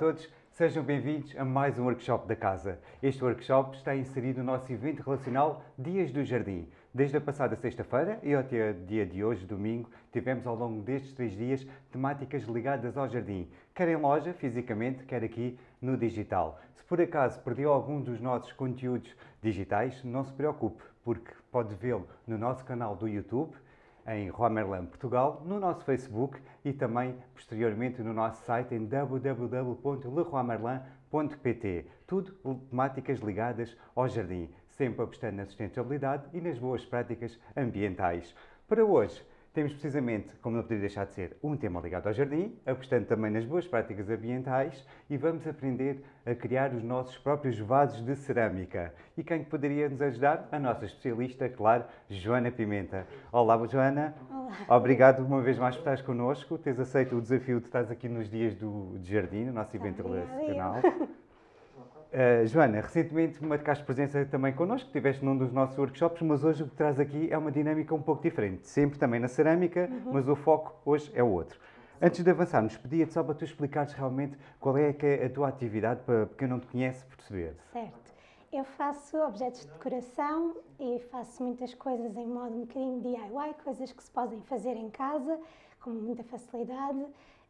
Todos, sejam bem-vindos a mais um workshop da casa. Este workshop está inserido no nosso evento relacional Dias do Jardim. Desde a passada sexta-feira e até o dia de hoje, domingo, tivemos ao longo destes três dias temáticas ligadas ao jardim, quer em loja, fisicamente, quer aqui no digital. Se por acaso perdeu algum dos nossos conteúdos digitais, não se preocupe, porque pode vê-lo no nosso canal do YouTube, em Romerlan Portugal, no nosso Facebook e também posteriormente no nosso site em www.leroymerlin.pt. Tudo temáticas ligadas ao jardim, sempre apostando na sustentabilidade e nas boas práticas ambientais. Para hoje, temos precisamente, como não poderia deixar de ser, um tema ligado ao jardim, apostando também nas boas práticas ambientais e vamos aprender a criar os nossos próprios vasos de cerâmica. E quem poderia nos ajudar? A nossa especialista, claro, Joana Pimenta. Olá, Joana. Olá. Obrigado uma vez mais por estares connosco, teres aceito o desafio de estar aqui nos dias do de jardim, no nosso evento relacional. Uh, Joana, recentemente marcaste presença também connosco, estiveste num dos nossos workshops, mas hoje o que traz aqui é uma dinâmica um pouco diferente. Sempre também na cerâmica, uhum. mas o foco hoje é outro. Antes de avançarmos, pedia-te só para tu explicares realmente qual é, que é a tua atividade, para quem não te conhece perceber. Certo. Eu faço objetos de decoração e faço muitas coisas em modo um bocadinho DIY, coisas que se podem fazer em casa com muita facilidade.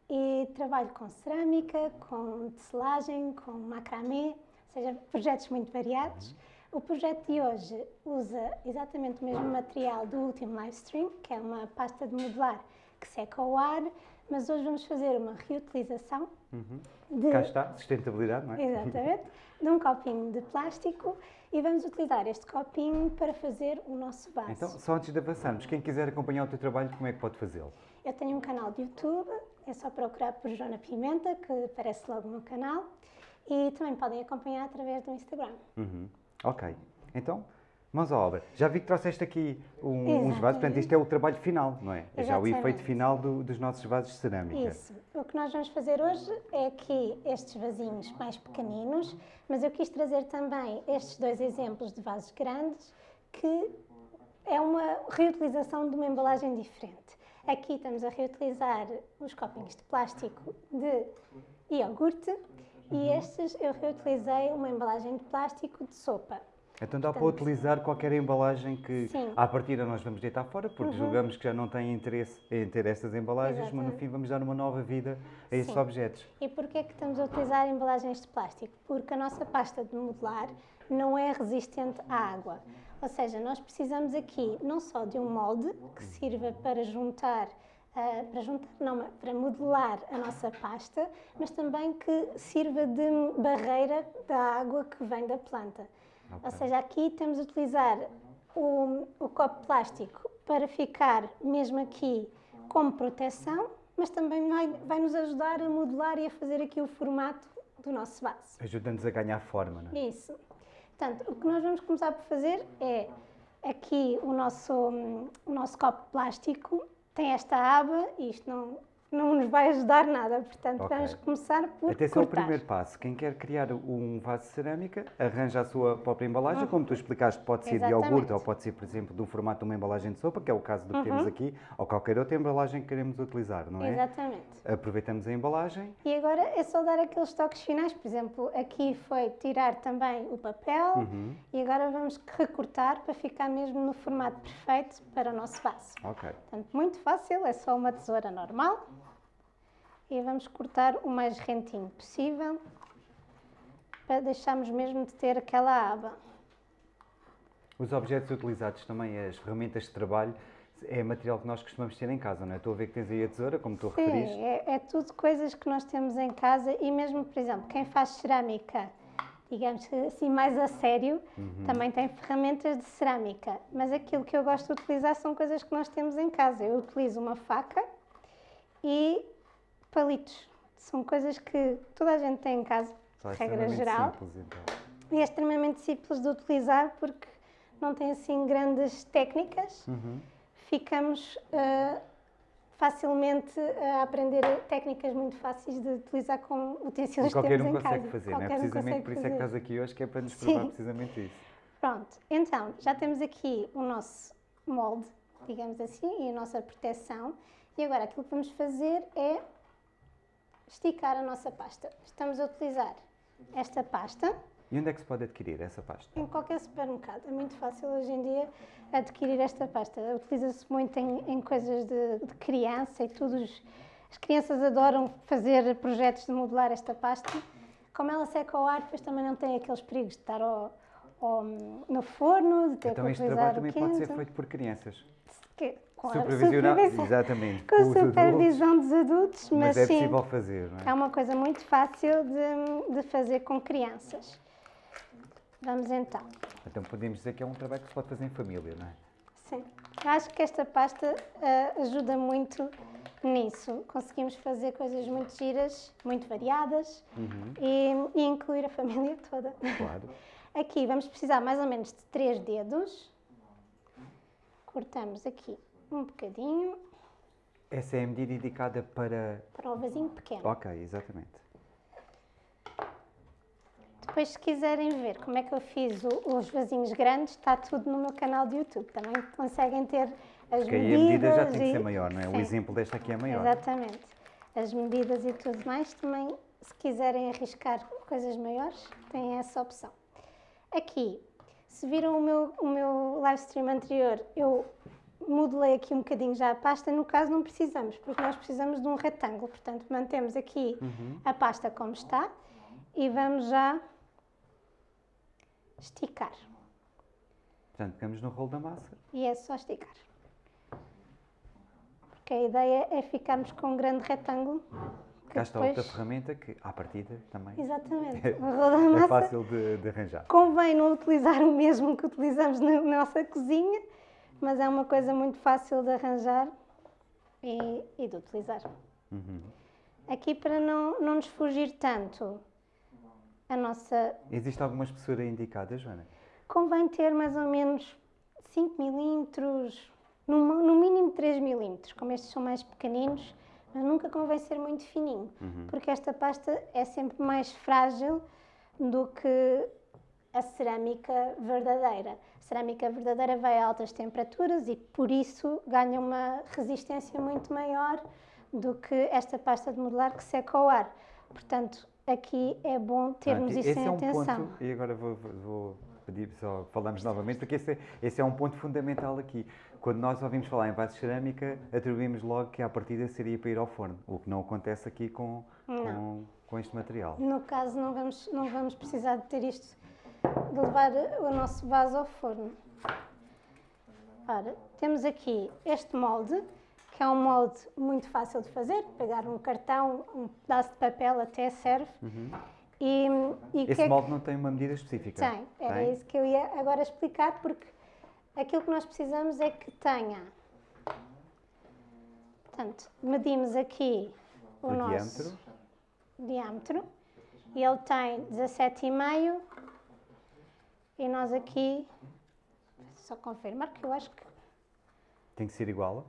E trabalho com cerâmica, com tecelagem, com macramê seja, projetos muito variados. O projeto de hoje usa exatamente o mesmo material do último live stream, que é uma pasta de modelar que seca ao ar, mas hoje vamos fazer uma reutilização. Uhum. De... Cá está, sustentabilidade, não é? Exatamente, de um copinho de plástico e vamos utilizar este copinho para fazer o nosso vaso. Então, só antes de avançarmos, quem quiser acompanhar o teu trabalho, como é que pode fazê-lo? Eu tenho um canal de YouTube, é só procurar por Joana Pimenta, que aparece logo no canal e também podem acompanhar através do Instagram. Uhum. Ok. Então, mãos à obra. Já vi que trouxeste aqui um, uns vasos, portanto, isto é o trabalho final, não é? Exatamente. Já o efeito final do, dos nossos vasos de cerâmica. Isso. O que nós vamos fazer hoje é aqui estes vasinhos mais pequeninos, mas eu quis trazer também estes dois exemplos de vasos grandes, que é uma reutilização de uma embalagem diferente. Aqui estamos a reutilizar os copinhos de plástico de iogurte e uhum. estes eu reutilizei uma embalagem de plástico de sopa. Então dá Portanto, para utilizar qualquer embalagem que sim. à partida nós vamos deitar fora, porque uhum. julgamos que já não tem interesse em ter estas embalagens, Exatamente. mas no fim vamos dar uma nova vida a estes objetos. E porquê é que estamos a utilizar embalagens de plástico? Porque a nossa pasta de modelar não é resistente à água. Ou seja, nós precisamos aqui não só de um molde que sirva para juntar Uh, para juntar, não, para modelar a nossa pasta, mas também que sirva de barreira da água que vem da planta. Okay. Ou seja, aqui temos de utilizar o, o copo plástico para ficar mesmo aqui como proteção, mas também vai, vai nos ajudar a modelar e a fazer aqui o formato do nosso vaso. Ajuda-nos a ganhar forma, não é? Isso. Portanto, o que nós vamos começar por fazer é aqui o nosso, o nosso copo plástico tem esta aba e isto não, não nos vai ajudar nada, portanto okay. vamos começar por Até cortar. é o primeiro passo. Quem quer criar um vaso de cerâmica, arranja a sua própria embalagem, uhum. como tu explicaste, pode ser Exatamente. de iogurte ou pode ser, por exemplo, do formato de uma embalagem de sopa, que é o caso do que uhum. temos aqui, ou qualquer outra embalagem que queremos utilizar, não é? Exatamente. Aproveitamos a embalagem. E agora é só dar aqueles toques finais, por exemplo, aqui foi tirar também o papel uhum. e agora vamos recortar para ficar mesmo no formato perfeito para o nosso vaso. Ok. Portanto, muito fácil, é só uma tesoura normal e vamos cortar o mais rentinho possível para deixarmos mesmo de ter aquela aba. Os objetos utilizados também, as ferramentas de trabalho, é material que nós costumamos ter em casa, não é? Estou a ver que tens aí a tesoura, como tu Sim, referiste. É, é tudo coisas que nós temos em casa e mesmo, por exemplo, quem faz cerâmica, digamos assim, mais a sério, uhum. também tem ferramentas de cerâmica. Mas aquilo que eu gosto de utilizar são coisas que nós temos em casa. Eu utilizo uma faca e palitos. São coisas que toda a gente tem em casa, de regra geral. Simples, então. E é extremamente simples de utilizar porque não tem assim grandes técnicas. Uhum. Ficamos uh, facilmente a aprender técnicas muito fáceis de utilizar com utensílios que temos um em casa. Qualquer um consegue fazer, não é? Precisamente por isso é que estás aqui hoje, que é para nos provar Sim. precisamente isso. Pronto, então, já temos aqui o nosso molde, digamos assim, e a nossa proteção. E agora aquilo que vamos fazer é esticar a nossa pasta. Estamos a utilizar esta pasta E onde é que se pode adquirir essa pasta? em qualquer supermercado. É muito fácil hoje em dia adquirir esta pasta. Utiliza-se muito em, em coisas de, de criança e tudo. As crianças adoram fazer projetos de modelar esta pasta. Como ela seca ao ar, depois também não tem aqueles perigos de estar ao- ao- no forno, de ter Então que este utilizar trabalho o também quente. pode ser feito por crianças. Que- com a Supervisionado, supervisão- exatamente. Com com adultos, supervisão dos adultos, mas, mas é sim, possível fazer, não é? é uma coisa muito fácil de, de fazer com crianças. Vamos então. Então podemos dizer que é um trabalho que se pode fazer em família, não é? Sim. Acho que esta pasta ah, ajuda muito nisso. Conseguimos fazer coisas muito giras, muito variadas e, e incluir a família toda. Claro. Aqui vamos precisar mais ou menos de três dedos. Cortamos aqui um bocadinho Essa é a medida indicada para. para o vasinho pequeno. Ok, exatamente. Depois, se quiserem ver como é que eu fiz o- os vasinhos grandes, está tudo no meu canal de YouTube. Também conseguem ter as Porque aí medidas. a medida já tem que e- ser maior, não é? O Sim. exemplo desta aqui é maior. Exatamente. As medidas e tudo mais, também, se quiserem arriscar coisas maiores, têm essa opção. Aqui, se viram o meu, o meu live stream anterior, eu modelei aqui um bocadinho já a pasta. No caso, não precisamos, porque nós precisamos de um retângulo. Portanto, mantemos aqui a pasta como está e vamos já esticar. Portanto, pegamos no rolo da massa. E é só esticar. Porque a ideia é ficarmos com um grande retângulo. Cá está outra depois- ferramenta que, à partida, também Exatamente. É massa. fácil de, de arranjar. Convém não utilizar o mesmo que utilizamos na nossa cozinha, mas é uma coisa muito fácil de arranjar e, e de utilizar. Uhum. Aqui, para não, não nos fugir tanto, a nossa. Existe alguma espessura indicada, Joana? Convém ter mais ou menos 5 milímetros, no, no mínimo 3 milímetros, como estes são mais pequeninos, mas nunca convém ser muito fininho, porque esta pasta é sempre mais frágil do que a cerâmica verdadeira. A cerâmica verdadeira vai a altas temperaturas e por isso ganha uma resistência muito maior do que esta pasta de modelar que seca ao ar. Portanto, aqui é bom termos Portanto, isso em é um atenção. ponto, e agora vou, vou- pedir só, falamos novamente, porque esse é, esse é um ponto fundamental aqui. Quando nós ouvimos falar em vasos de cerâmica, atribuímos logo que à partida seria para ir ao forno, o que não acontece aqui com, com, com este material. No caso, não vamos, não vamos precisar de ter isto, de levar o nosso vaso ao forno. Ora, temos aqui este molde, que é um molde muito fácil de fazer. Pegar um cartão, um pedaço de papel até serve. E, e que Esse é que- molde não tem uma medida específica? tem, era Tem? isso que eu ia agora explicar, porque aquilo que nós precisamos é que tenha. Portanto, medimos aqui o, O nosso diâmetro. diâmetro e ele tem 17,5 e nós aqui, só confirmar que eu acho que Tem que ser igual?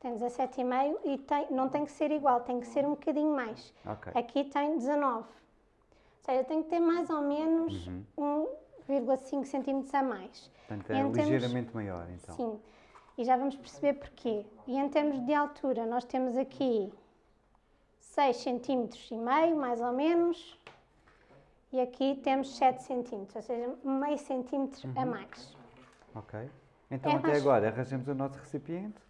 tem 17,5 e tem, não tem que ser igual, tem que ser um bocadinho mais. Ok. Aqui tem 19. Ou seja, tem que ter mais ou menos Uhum. 1,5 centímetros a mais. Portanto, é em termos- ligeiramente maior, então. Sim, e já vamos perceber porquê. E em termos de altura, nós temos aqui 6 centímetros e meio, mais ou menos, e aqui temos 7 centímetros, ou seja, meio centímetro a mais. Ok. Então, É até mais- agora, arranjamos o nosso recipiente,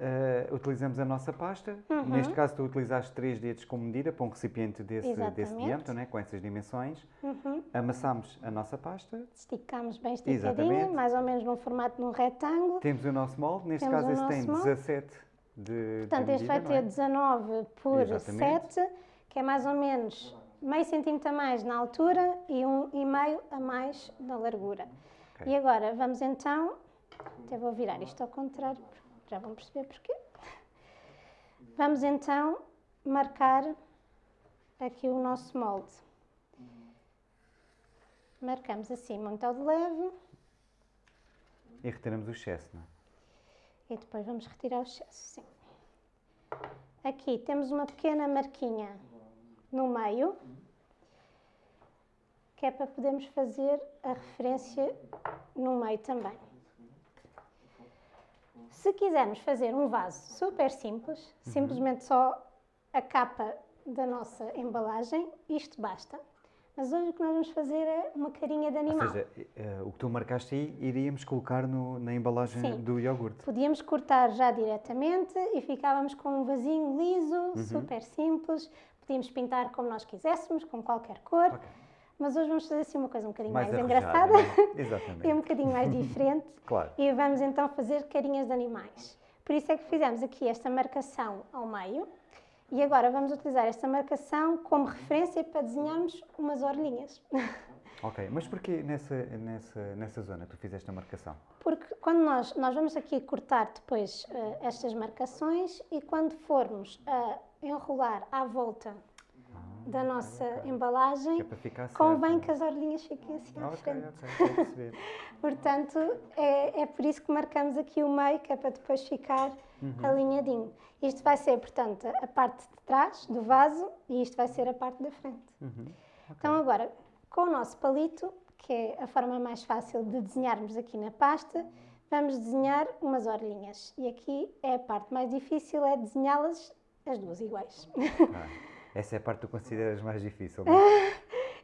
eh, utilizamos a nossa pasta. Uhum. Neste caso, tu utilizaste três dedos como medida para um recipiente desse, desse diâmetro, né, com essas dimensões. Uhum. Amassamos a nossa pasta. Esticamos bem esticadinho, Exatamente. mais ou menos num formato de um retângulo. Temos o nosso molde. Neste Temos caso, esse tem molde. 17 de, Portanto, de este vai medida, ter é? 19 por Exatamente. 7, que é mais ou menos meio centímetro a mais na altura e um e meio a mais na largura. Ok. E agora vamos então, até vou virar isto ao contrário, já vão perceber porquê. Vamos então marcar aqui o nosso molde. Marcamos assim muito ao de leve E retiramos o excesso, não é? e depois vamos retirar o excesso, sim. Aqui temos uma pequena marquinha no meio, que é para podermos fazer a referência no meio também. Se quisermos fazer um vaso super simples, simplesmente só a capa da nossa embalagem, isto basta. Mas hoje o que nós vamos fazer é uma carinha de Ou animal. seja, eh, o que tu marcaste aí iríamos colocar no- na embalagem Sim. do iogurte. Podíamos cortar já diretamente e ficávamos com um vasinho liso, Uhum. super simples. Podíamos pintar como nós quiséssemos, com qualquer cor. Ok. Mas hoje vamos fazer assim uma coisa um bocadinho mais, arrojada, engraçada é? e um bocadinho mais diferente. Claro. E vamos então fazer carinhas de animais. Por isso é que fizemos aqui esta marcação ao meio. E agora vamos utilizar esta marcação como referência para desenharmos umas orelhinhas. Ok, mas porquê nessa, nessa, nessa zona tu fizeste a marcação? Porque quando nós, nós vamos aqui cortar depois eh, estas marcações e quando formos a enrolar à volta da nossa ok. embalagem, Que é certo. convém que as orelhinhas fiquem assim à frente. ok, estou a perceber. Portanto, é, é por isso que marcamos aqui o meio, que é para depois ficar alinhadinho. Isto vai ser, portanto, a parte de trás do vaso e isto vai ser a parte da frente. Uhum. Então, agora, com o nosso palito, que é a forma mais fácil de desenharmos aqui na pasta, vamos desenhar umas orelhinhas. E aqui é a parte mais difícil, é desenhá-las as duas iguais. Ah, essa é a parte que tu consideras mais difícil, não é?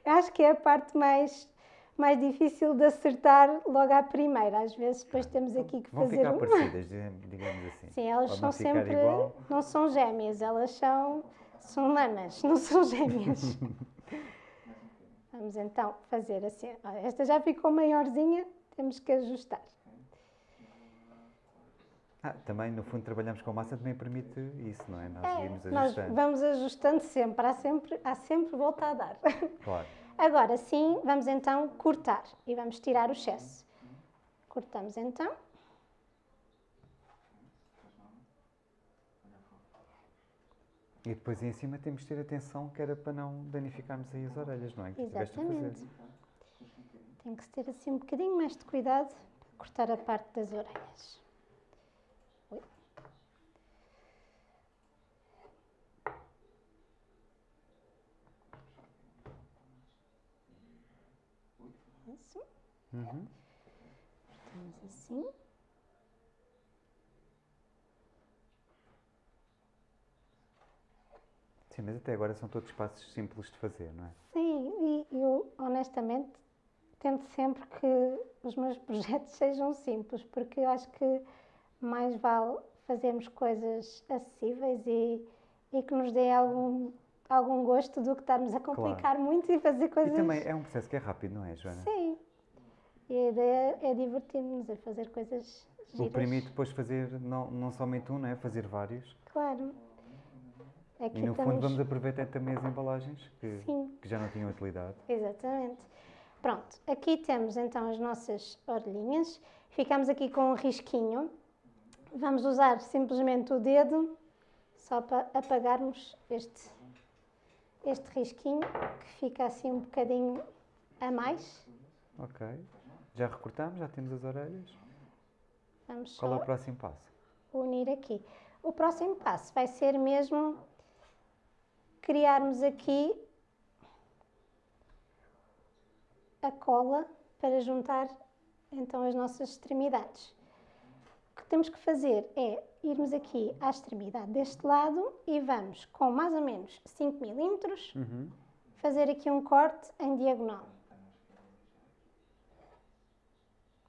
Acho que é a parte mais, mais difícil de acertar logo à primeira. Às vezes depois temos aqui que Vão fazer ficar um... parecidas, digamos assim. Sim, elas Pode são sempre... igual. Não são gêmeas, elas são, são nanas, não são gêmeas. Vamos então fazer assim. Esta já ficou maiorzinha, temos que ajustar. Ah, também, no fundo, trabalhamos com massa, também permite isso, não é? Nós É, nós vamos ajustando sempre, há sempre, há sempre volta a dar. Claro. Agora sim, vamos então cortar e vamos tirar o excesso. Cortamos então. E depois em cima temos de ter atenção que era para não danificarmos aí as orelhas, não é? Que. Exatamente. Tem que ter assim um bocadinho mais de cuidado para cortar a parte das orelhas. Ui. Isso. Uhum. Cortamos assim. Sim, mas até agora são todos passos simples de fazer, não é? Sim, e eu honestamente tento sempre que os meus projetos sejam simples, porque eu acho que mais vale fazermos coisas acessíveis e, e que nos dê algum, algum gosto do que estarmos a complicar muito e fazer coisas. E também é um processo que é rápido, não é, Joana? Sim. E a ideia é divertirmos a fazer coisas O giras. permite depois fazer não, não somente um, não é? Fazer vários. Claro. Aqui E no estamos... fundo vamos aproveitar também as embalagens que, que já não tinham utilidade. Exatamente. Pronto, aqui temos então as nossas orelhinhas. Ficamos aqui com um risquinho. Vamos usar simplesmente o dedo só para apagarmos este, este risquinho que fica assim um bocadinho a mais. Ok. Já recortamos, já temos as orelhas. Vamos Qual é o próximo passo? unir aqui. O próximo passo vai ser mesmo criarmos aqui a cola para juntar então as nossas extremidades. O que temos que fazer é irmos aqui à extremidade deste lado e vamos com mais ou menos 5 milímetros Uhum. fazer aqui um corte em diagonal.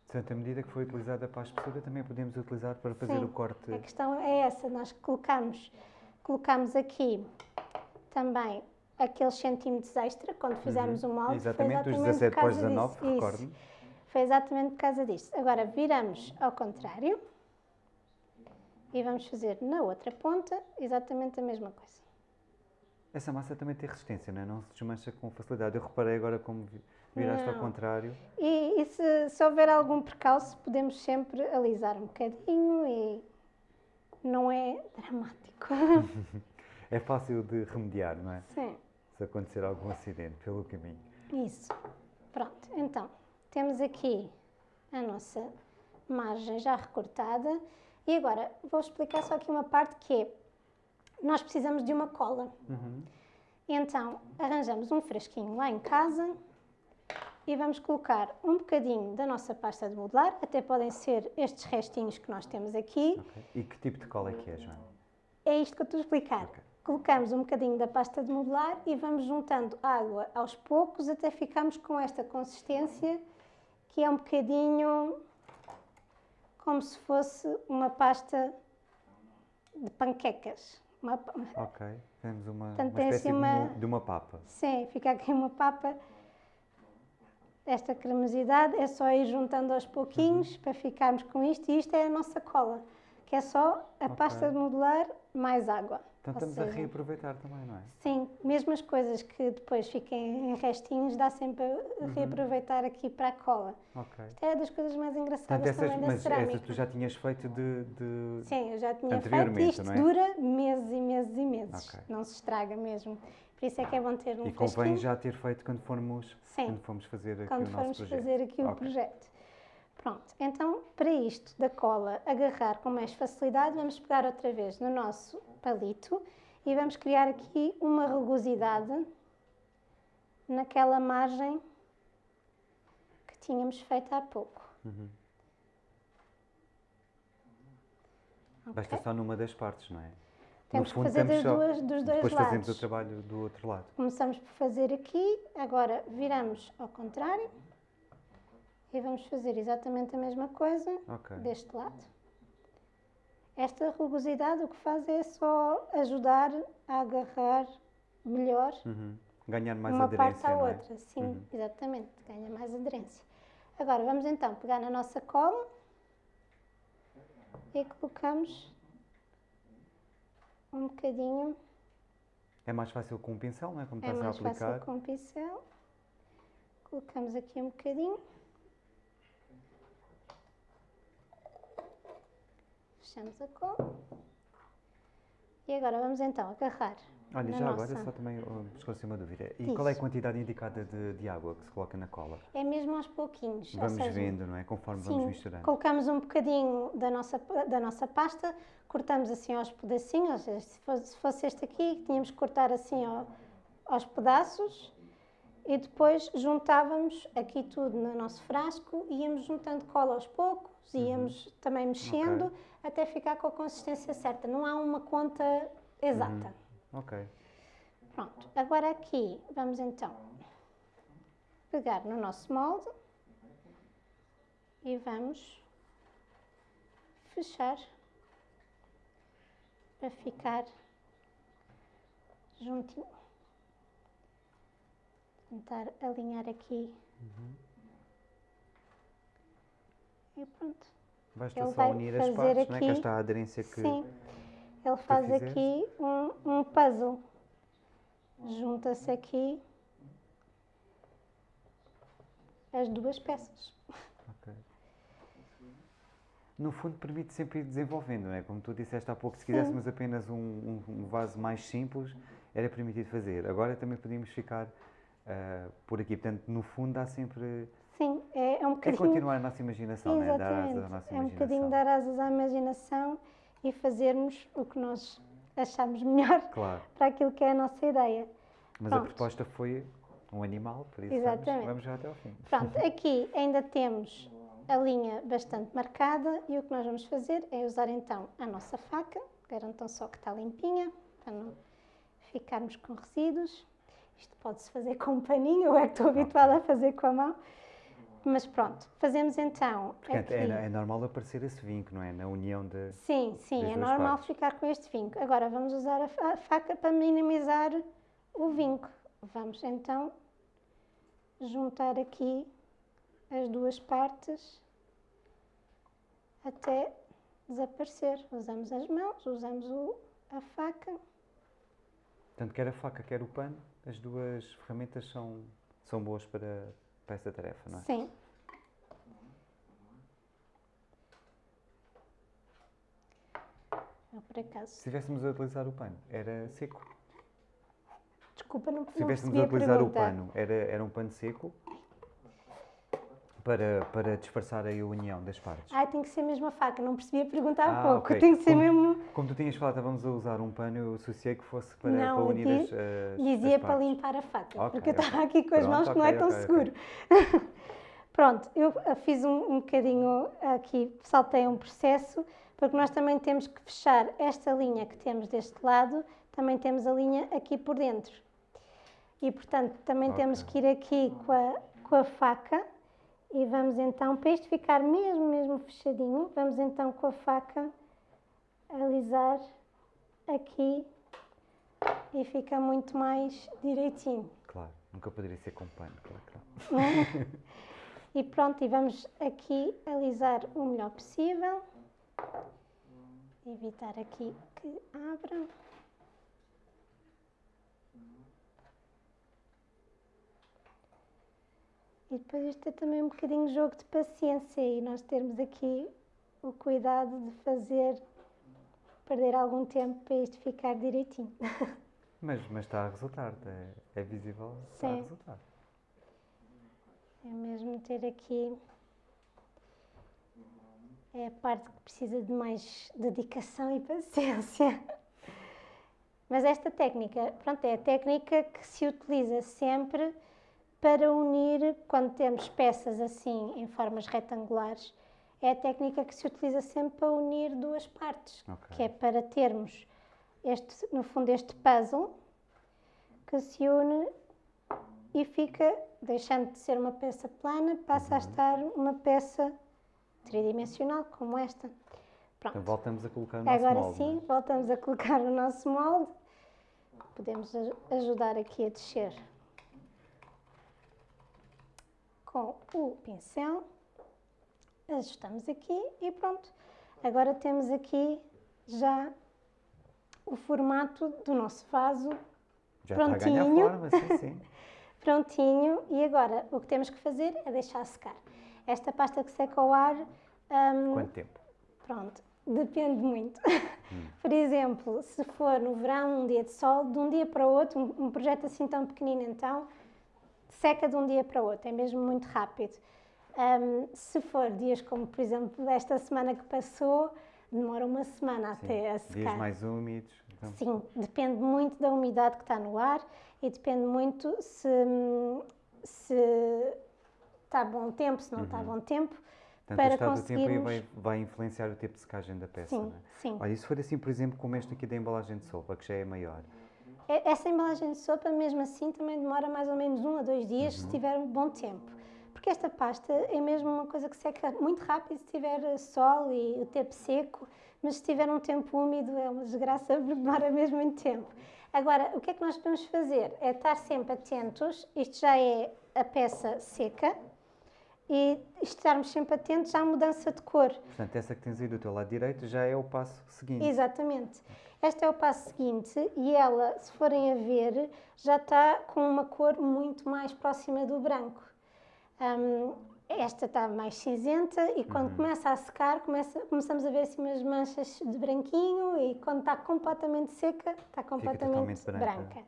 Portanto, a medida que foi utilizada para a espessura, também podemos utilizar para fazer Sim, o corte. A questão é essa, nós colocamos, colocamos aqui também aqueles centímetros extra quando fizemos o molde. foi Uhum. Exatamente, os por 17 para os causa 19, disso, isso. recordo-me. Foi exatamente por causa disso. Agora viramos ao contrário e vamos fazer na outra ponta exatamente a mesma coisa. Essa massa também tem resistência, não é? Não se desmancha com facilidade. Eu reparei agora como vi- viraste ao Não. contrário. E, e se, se houver algum percalço, podemos sempre alisar um bocadinho e não é dramático. É fácil de remediar, não é? Sim. Se acontecer algum acidente pelo caminho. Isso. Pronto, então, temos aqui a nossa margem já recortada. E agora, vou explicar só aqui uma parte que é, nós precisamos de uma cola. Uhum. Então, arranjamos um frasquinho lá em casa e vamos colocar um bocadinho da nossa pasta de modelar, até podem ser estes restinhos que nós temos aqui. Ok. E que tipo de cola é que é, Joana? É isto que eu estou a explicar. Ok. Colocamos um bocadinho da pasta de modelar e vamos juntando água aos poucos até ficarmos com esta consistência que é um bocadinho como se fosse uma pasta de panquecas. Uma Ok, temos uma, Portanto, uma tem espécie assim de, uma- uma, de uma papa. Sim, fica aqui uma papa. Esta cremosidade é só ir juntando aos pouquinhos Uhum. para ficarmos com isto. E isto é a nossa cola, que é só a Ok. pasta de modelar mais água. Então estamos a seja, reaproveitar também, não é? Sim, mesmo as coisas que depois fiquem em restinhos, dá sempre a Uhum. reaproveitar aqui para a cola. Ok. Isto é das coisas mais engraçadas essas, também da mas cerâmica. essas tu já tinhas feito de. de- Sim, eu já tinha feito Anteriormente, isto é? dura meses e meses e meses. Ok. Não se estraga mesmo. Por isso é que é bom ter um e convém fresquinho. já ter feito quando formos, Sim. quando formos fazer aqui quando o nosso formos projeto. fazer aqui o Ok. projeto. Pronto, então para isto da cola agarrar com mais facilidade, vamos pegar outra vez no nosso palito e vamos criar aqui uma rugosidade naquela margem que tínhamos feito há pouco. Uhum. Ok? Basta só numa das partes, não é? Temos que fazer das duas- dos dois Depois fazemos lados. o trabalho do outro lado. Começamos por fazer aqui, agora viramos ao contrário e vamos fazer exatamente a mesma coisa Ok. deste lado. Esta rugosidade o que faz é só ajudar a agarrar melhor Uhum. Ganhar mais uma aderência, parte à é? outra. Sim, Uhum. exatamente, ganha mais aderência. Agora vamos então pegar na nossa cola e colocamos um bocadinho É mais fácil com um pincel, não é? Como É estás a mais aplicar. fácil com o pincel. Colocamos aqui um bocadinho. Fechamos a cola. E agora vamos então agarrar Olha, já nossa... agora só também uh, esclarecer uma dúvida. E Diz. qual é a quantidade indicada de, de água que se coloca na cola? É mesmo aos pouquinhos. ou Vamos seja, vendo, não é? Conforme vamos Sim, misturando. colocamos um bocadinho da nossa, da nossa pasta, cortamos assim aos pedacinhos, ou seja, se fosse, se fosse este aqui, tínhamos que cortar assim ao- aos pedaços e depois juntávamos aqui tudo no nosso frasco e íamos juntando cola aos poucos, íamos também mexendo Ok. até ficar com a consistência certa. Não há uma conta exata. Ok. Pronto, agora aqui vamos então pegar no nosso molde e vamos fechar para ficar juntinho. Tentar alinhar aqui. E pronto. Basta Ele só vai unir as fazer partes, não é? Que aqui- está a aderência que. Sim, ele faz fizeste. aqui um, um puzzle. Junta-se aqui as duas peças. No fundo, permite sempre ir desenvolvendo, não é? Como tu disseste há pouco, se quiséssemos apenas um, um- um vaso mais simples, era permitido fazer. Agora também podíamos ficar ah, por aqui. Portanto, no fundo, há sempre. Sim, é, é um É bocadinho. continuar a nossa imaginação, não é? Dar asas à nossa É um imaginação. bocadinho dar asas à imaginação e fazermos o que nós achamos melhor Claro. para aquilo que é a nossa ideia. Mas a Pronto. proposta foi um animal, por isso Exatamente. vamos já até ao fim. Pronto, aqui ainda temos a linha bastante marcada e o que nós vamos fazer é usar então a nossa faca, garantam só que está limpinha, para não ficarmos com resíduos. Isto pode-se fazer com um paninho, eu é que estou habituada a fazer com a mão. Mas pronto, fazemos então Portanto, aqui... é, é normal aparecer esse vinco, não é? Na união de. Sim, sim, é normal partes. ficar com este vinco. Agora vamos usar a fa- a faca para minimizar o vinco. Vamos então juntar aqui as duas partes até desaparecer. Usamos as mãos, usamos o- a faca. Tanto quer a faca, quer o pano, as duas ferramentas são, são boas para, para esta tarefa, não é? Sim. Eu, por acaso, Se estivéssemos a utilizar o pano, era seco. desculpa, não, Se não estivéssemos a a utilizar o pano, era, era um pano seco para, para disfarçar a união das partes. Ai, tem que ser mesmo a faca, não percebi a pergunta há Ah, pouco. ok. Tem que ser Como- mesmo. Como tu tinhas falado, estávamos a usar um pano, eu associei que fosse para, Não, para unir as, as, Dizia as para limpar a faca, Ok, porque eu estava aqui com as Pronto, mãos que não é tão seguro. Pronto, eu ah, fiz um, um bocadinho aqui, saltei um processo, porque nós também temos que fechar esta linha que temos deste lado, também temos a linha aqui por dentro. E, portanto, também Ok. temos que ir aqui com a, com a faca e vamos então, para isto ficar mesmo, mesmo fechadinho, vamos então com a faca alisar aqui e fica muito mais direitinho. Claro, nunca poderia ser com pano, claro, claro. E pronto, e vamos aqui alisar o melhor possível. Evitar aqui que abra. E depois isto é também um bocadinho jogo de paciência e nós termos aqui o cuidado de fazer, perder algum tempo para isto ficar direitinho. Mas, mas está a resultar, é, é visível, está a resultar. É mesmo ter aqui. É a parte que precisa de mais dedicação e paciência. Mas esta técnica, pronto, é a técnica que se utiliza sempre para unir, quando temos peças assim em formas retangulares, é a técnica que se utiliza sempre para unir duas partes, Ok. que é para termos este, no fundo, este puzzle que se une e fica, deixando de ser uma peça plana, passa a estar uma peça tridimensional, como esta. Então Pronto. voltamos a colocar o nosso Agora molde, sim, não é? voltamos a colocar o nosso molde. Podemos aj- ajudar aqui a descer com o pincel. Ajustamos aqui e pronto. Agora temos aqui já o formato do nosso vaso Já está a ganhar prontinho. forma, sim, sim. prontinho e agora o que temos que fazer é deixar secar. Esta pasta que seca ao ar, hum, Quanto tempo? pronto, depende muito. Por exemplo, se for no verão, um dia de sol, de um dia para o outro, um, um projeto assim tão pequenino então, seca de um dia para o outro, é mesmo muito rápido. Hum, se for dias como, por exemplo, esta semana que passou, demora uma semana Sim. até a secar. Dias mais úmidos. então- Sim, depende muito da umidade que está no ar e depende muito se, se está bom tempo, se não está bom tempo. Portanto, para o estado do tempo conseguirmos- vai, vai influenciar o tempo de secagem da peça, Sim, é? sim. Olha, e se for assim, por exemplo, como este aqui da embalagem de sopa, que já é maior, Essa embalagem de sopa, mesmo assim, também demora mais ou menos um a dois dias se tiver um bom tempo. Porque esta pasta é mesmo uma coisa que seca muito rápido se tiver sol e o tempo seco, mas se tiver um tempo úmido é uma desgraça porque demora mesmo muito tempo. Agora, o que é que nós podemos fazer? É estar sempre atentos, isto já é a peça seca, e estarmos sempre atentos à mudança de cor. portanto, essa que tens aí do teu lado direito já é o passo seguinte. Exatamente. Este é o passo seguinte e ela, se forem a ver, já está com uma cor muito mais próxima do branco. Hum, esta está mais cinzenta e quando começa a secar, começa- começamos a ver assim umas manchas de branquinho e quando está completamente seca, está completamente branca. branca.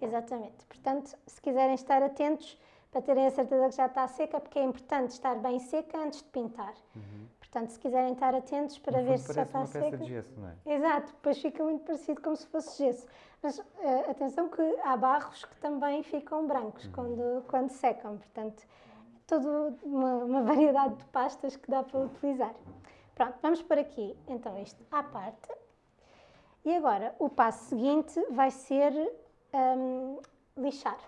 Exatamente. Portanto, se quiserem estar atentos, para terem a certeza que já está seca, porque é importante estar bem seca antes de pintar. Portanto, se quiserem estar atentos para no ver se já parece está uma peça seca. de gesso, não é? Exato, depois fica muito parecido como se fosse gesso. Mas eh, atenção que há barros que também ficam brancos quando, quando secam, portanto, toda uma, uma variedade de pastas que dá para utilizar. Pronto, vamos por aqui então isto à parte. E agora o passo seguinte vai ser hum, lixar.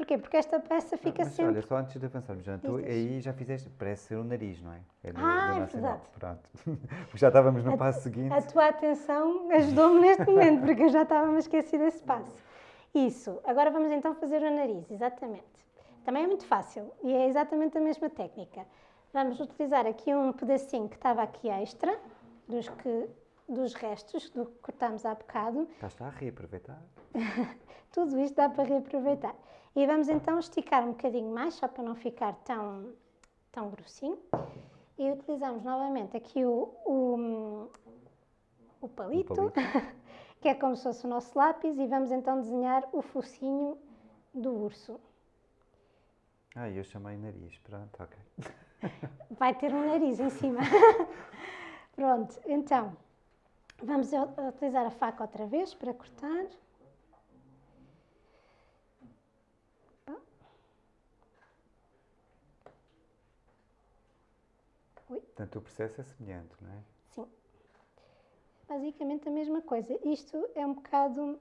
Porquê? Porque esta peça fica Mas sempre. olha, só antes de avançarmos, Joana, tu aí já fizeste, parece ser o nariz, não é? É do, Ah, do é verdade. Pronto. Porque já estávamos no A- passo seguinte. A tua atenção ajudou-me neste momento, porque eu já estava a esquecer desse passo. Isso. Agora vamos então fazer o nariz, exatamente. Também é muito fácil e é exatamente a mesma técnica. Vamos utilizar aqui um pedacinho que estava aqui extra, dos, que, dos restos do que cortámos há bocado. Já está a reaproveitar. Tudo isto dá para reaproveitar. E vamos então esticar um bocadinho mais, só para não ficar tão, tão grossinho. E utilizamos novamente aqui o, o, o palito, palito. que é como se fosse o nosso lápis, e vamos então desenhar o focinho do urso. Ah, eu chamei nariz. Pronto, ok. Vai ter um nariz em cima. Pronto, então, vamos utilizar a faca outra vez para cortar. Portanto, o processo é semelhante, não é? Sim. basicamente a mesma coisa. Isto é um bocado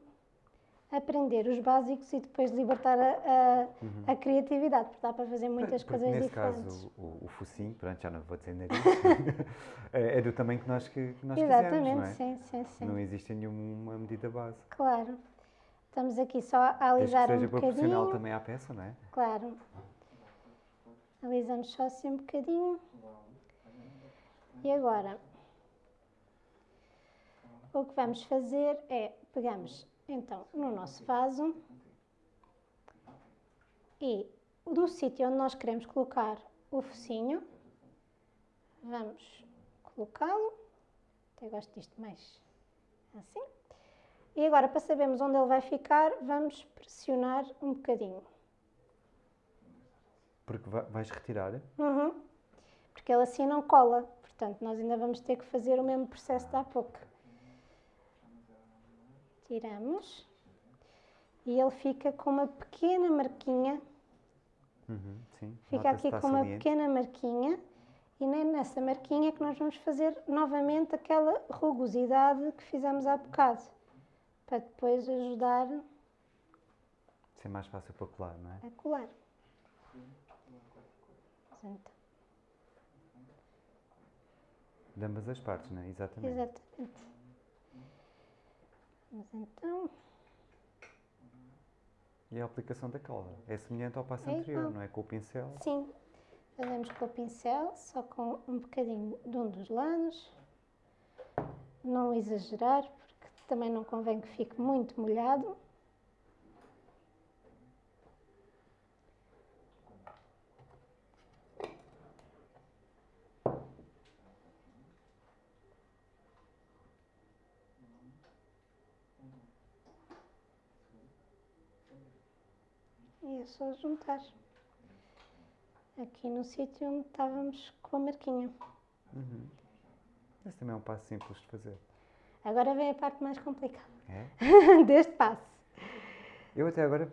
aprender os básicos e depois libertar a, a, a criatividade, porque dá para fazer muitas Porque coisas nesse diferentes. caso, o, o focinho, pronto, já não vou dizer nariz, é é do tamanho que nós, que, que nós Exatamente, quisermos, não é? sim, sim, sim. Não existe nenhuma medida base. Claro. Estamos aqui só a Desde que alisar seja um proporcional também à peça, não é? Claro. Alisamos só assim um bocadinho. E agora, o que vamos fazer é, pegamos então no nosso vaso e no sítio onde nós queremos colocar o focinho, vamos colocá-lo, até gosto disto mais assim. E agora, para sabermos onde ele vai ficar, vamos pressionar um bocadinho. Porque va- vais retirar. Uhum. Porque ele assim não cola. Portanto, nós ainda vamos ter que fazer o mesmo processo de há pouco. Tiramos. E ele fica com uma pequena marquinha. Uhum, sim. Fica aqui com uma saliente. pequena marquinha. E nem nessa marquinha é que nós vamos fazer novamente aquela rugosidade que fizemos há bocado. Para depois ajudar Ser mais fácil para colar, não é? a colar. Então, De ambas as partes, não é? Exatamente. Exatamente. Mas então, E a aplicação da cola é semelhante ao passo É anterior, igual. não é? Com o pincel. sim, fazemos com o pincel, só com um bocadinho de um dos lados. Não exagerar, porque também não convém que fique muito molhado. É só juntar. Aqui no sítio onde estávamos com a marquinha. Uhum. Esse também é um passo simples de fazer. Agora vem a parte mais complicada É? deste passo. Eu até agora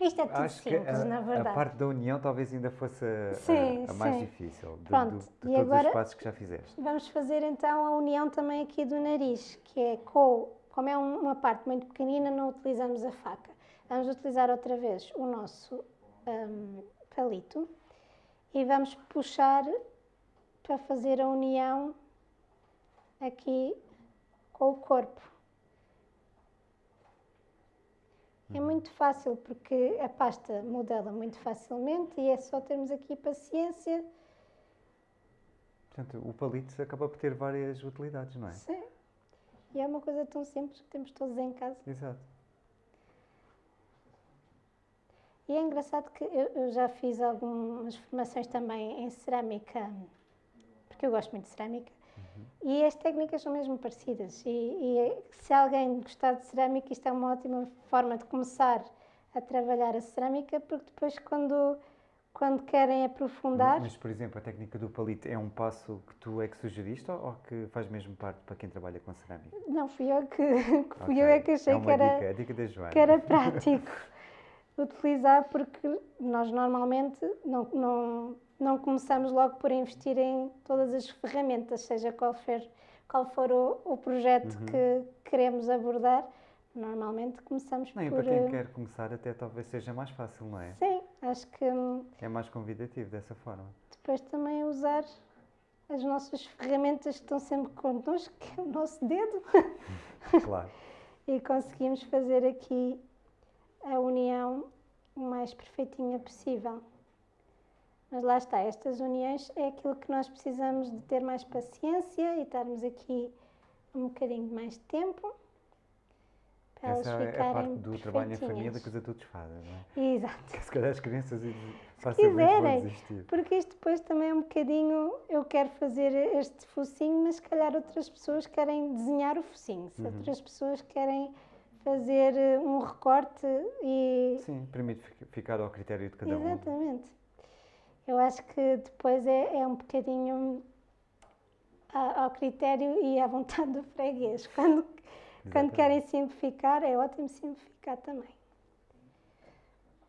Isto é tudo acho simples, a, na a verdade. parte da união talvez ainda fosse a, Sim, a- a mais sim. difícil de, Pronto, do- de e todos agora- os passos que já fizeste. Vamos fazer então a união também aqui do nariz, que é com, como é um- uma parte muito pequenina, não utilizamos a faca. Vamos utilizar outra vez o nosso hum, palito e vamos puxar para fazer a união aqui com o corpo. É muito fácil porque a pasta modela muito facilmente e é só termos aqui paciência. Portanto, o palito acaba por ter várias utilidades, não é? Sim. E é uma coisa tão simples que temos todos em casa. Exato. E é engraçado que eu, eu já fiz algumas formações também em cerâmica, porque eu gosto muito de cerâmica, e as técnicas são mesmo parecidas. E, e se alguém gostar de cerâmica, isto é uma ótima forma de começar a trabalhar a cerâmica, porque depois, quando, quando querem aprofundar, Mas, por exemplo, a técnica do palito é um passo que tu é que sugeriste ou, que faz mesmo parte para quem trabalha com cerâmica? não fui eu que, fui Ok. eu é que achei é que era. dica, é dica que era prático utilizar porque nós normalmente não, não, não começamos logo por investir em todas as ferramentas, seja qual for, qual for o, o projeto Uhum. que queremos abordar, normalmente começamos Não, e por... para quem eh, quer começar até talvez seja mais fácil, não é? Sim, acho que hum, É mais convidativo dessa forma. depois também usar as nossas ferramentas que estão sempre connosco, que é o nosso dedo, Claro. e conseguimos fazer aqui a união o mais perfeitinha possível. Mas lá está, estas uniões é aquilo que nós precisamos de ter mais paciência e estarmos aqui um bocadinho de mais tempo para Essa elas é a ficarem parte do trabalho em família que os adultos fazem, não é? Exato. Que se calhar as crianças facilmente desistir. Porque isto depois também é um bocadinho, eu quero fazer este focinho, mas se calhar outras pessoas querem desenhar o focinho, se Uhum. outras pessoas querem fazer eh, um recorte e Sim, permite fi- ficar ao critério de cada um. Exatamente. Eu acho que depois é, é um bocadinho ao critério e à vontade do freguês. Quando, quando querem simplificar, é ótimo simplificar também.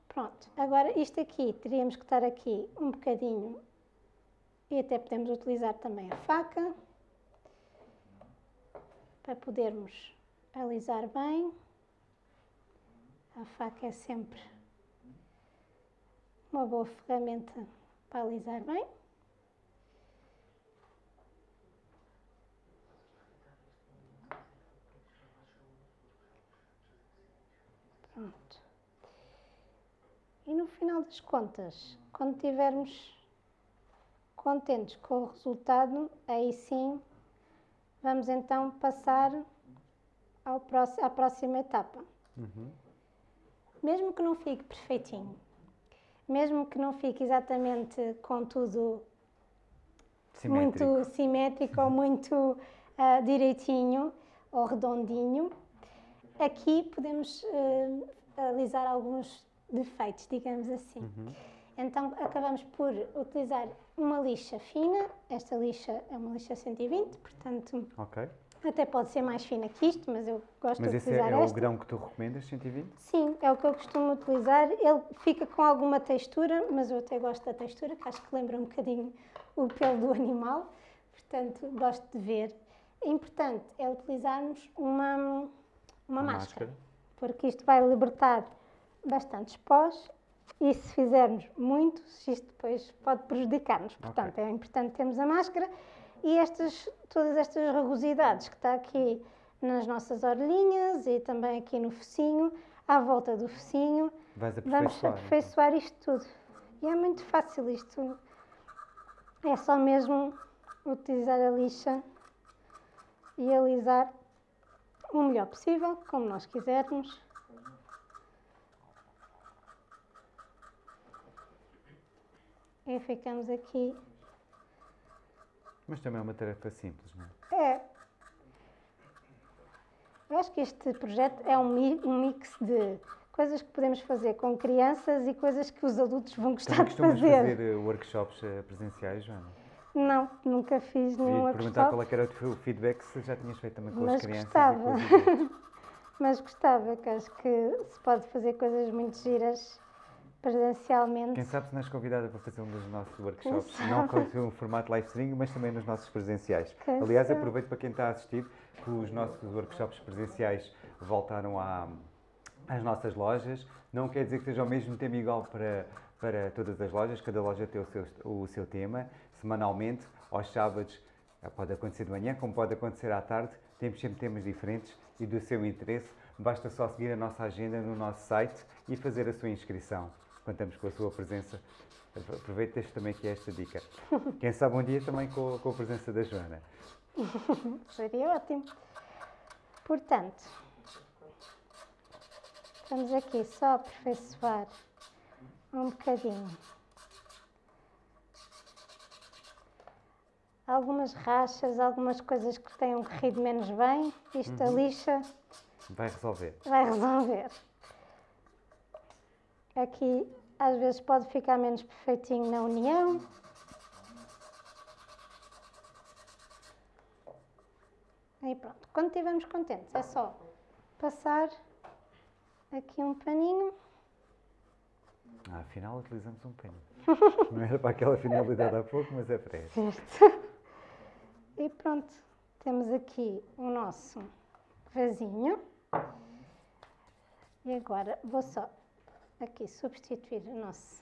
Pronto, agora isto aqui, teríamos que estar aqui um bocadinho e até podemos utilizar também a faca. para podermos alisar bem. A faca é sempre uma boa ferramenta para alisar bem. Pronto. E no final das contas, quando estivermos contentes com o resultado, aí sim vamos então passar ao próximo, à próxima etapa. Mesmo que não fique perfeitinho, mesmo que não fique exatamente com tudo Simétrico. muito simétrico ou muito ah, direitinho ou redondinho, aqui podemos alisar alguns defeitos, digamos assim. Uhum. Então acabamos por utilizar uma lixa fina, esta lixa é uma lixa 120, portanto Ok. Até pode ser mais fina que isto, mas eu gosto Mas de esse é, utilizar é o grão que tu recomendas, 120? Sim, é o que eu costumo utilizar. Ele fica com alguma textura, mas eu até gosto da textura, que acho que lembra um bocadinho o pelo do animal, portanto gosto de ver. O importante é utilizarmos uma, uma, Uma máscara, máscara. porque isto vai libertar bastantes pós e se fizermos muito, isto depois pode prejudicar-nos. Portanto, é importante termos a máscara e estas, todas estas rugosidades que está aqui nas nossas orelhinhas e também aqui no focinho, à volta do focinho, vamos então. aperfeiçoar isto tudo. E é muito fácil isto. É só mesmo utilizar a lixa e alisar o melhor possível, como nós quisermos. E ficamos aqui. Mas também é uma tarefa simples, não é? É. Eu acho que este projeto é um, mi- um mix de coisas que podemos fazer com crianças e coisas que os adultos vão gostar Também de fazer. fazer eh, workshops eh, presenciais, Joana? Não, nunca fiz nenhum Ia-te perguntar workshop, qual é era o feedback, se já tinhas feito também com Mas as crianças gostava. mas gostava, que acho que se pode fazer coisas muito giras presencialmente. Quem sabe se nos convidada para fazer um dos nossos workshops, não com o formato live streaming, mas também nos nossos presenciais. Quem Aliás, sabe? aproveito para quem está a assistir que os nossos workshops presenciais voltaram à- às nossas lojas. Não quer dizer que seja ao mesmo tempo igual para, para todas as lojas, cada loja tem o seu, o seu tema. Semanalmente, aos sábados, eh, pode acontecer de manhã, como pode acontecer à tarde, temos sempre temas diferentes e do seu interesse. Basta só seguir a nossa agenda no nosso site e fazer a sua inscrição. Contamos com a sua presença. Aproveito este também aqui esta dica. Quem sabe um dia também com, com a presença da Joana. Seria ótimo. Portanto, vamos aqui só a aperfeiçoar um bocadinho. Algumas rachas, algumas coisas que tenham corrido menos bem, isto a lixa Vai resolver. vai resolver. Aqui às vezes pode ficar menos perfeitinho na união. E pronto, quando estivermos contentes é só passar aqui um paninho. Ah, afinal, utilizamos um pano. Não era para aquela finalidade há pouco, mas é para esta. Certo. E pronto, temos aqui o nosso vasinho. E agora vou só aqui substituir o nosso,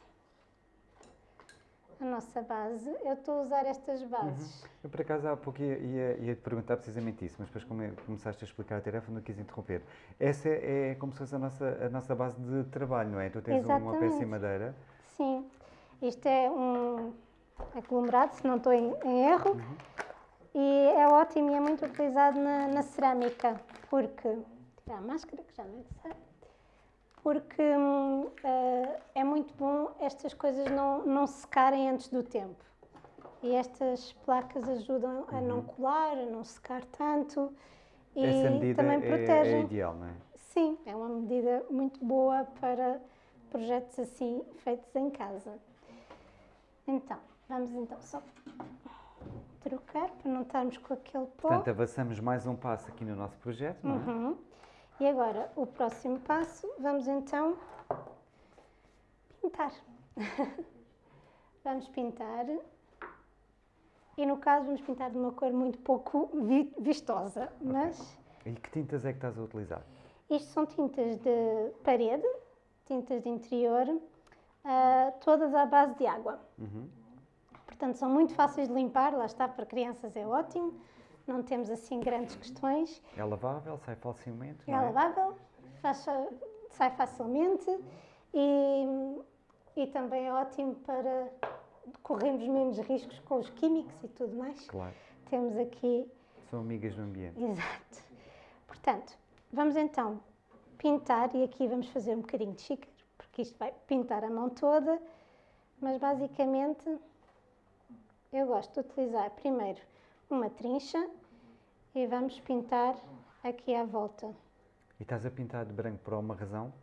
a nossa base. Eu estou a usar estas bases. Eu, por acaso, há pouco ia, ia, ia te perguntar precisamente isso, mas depois come- começaste a explicar a tarefa, não quis interromper. Essa é, é como se fosse a nossa, a nossa base de trabalho, não é? Tu tens uma peça Exatamente. em madeira. Sim, isto é um aglomerado, se não estou em, em erro, e é ótimo e é muito utilizado na, na cerâmica, porque, tirar a máscara que já não é necessário, porque eh, é muito bom estas coisas não, não secarem antes do tempo. E estas placas ajudam a não colar, a não secar tanto e Essa medida também é, protegem. é ideal, não é? Sim, é uma medida muito boa para projetos assim feitos em casa. Então, vamos então só trocar para não estarmos com aquele pó. Portanto, avançamos mais um passo aqui no nosso projeto, não é? Uhum. E agora, o próximo passo, vamos então pintar. vamos pintar E no caso vamos pintar de uma cor muito pouco vi- vistosa, mas E que tintas é que estás a utilizar? isto são tintas de parede, tintas de interior, ah, todas à base de água. Uhum. Portanto, são muito fáceis de limpar, lá está, para crianças é ótimo, não temos assim grandes questões. É lavável, sai facilmente, É é? lavável, faz- sai facilmente e, e também é ótimo para corrermos menos riscos com os químicos e tudo mais. Claro. Temos aqui, São amigas do ambiente. exato. Portanto, vamos então pintar e aqui vamos fazer um bocadinho de xícara, porque isto vai pintar a mão toda, mas basicamente eu gosto de utilizar primeiro uma trincha e vamos pintar aqui à volta. E estás a pintar de branco por alguma razão?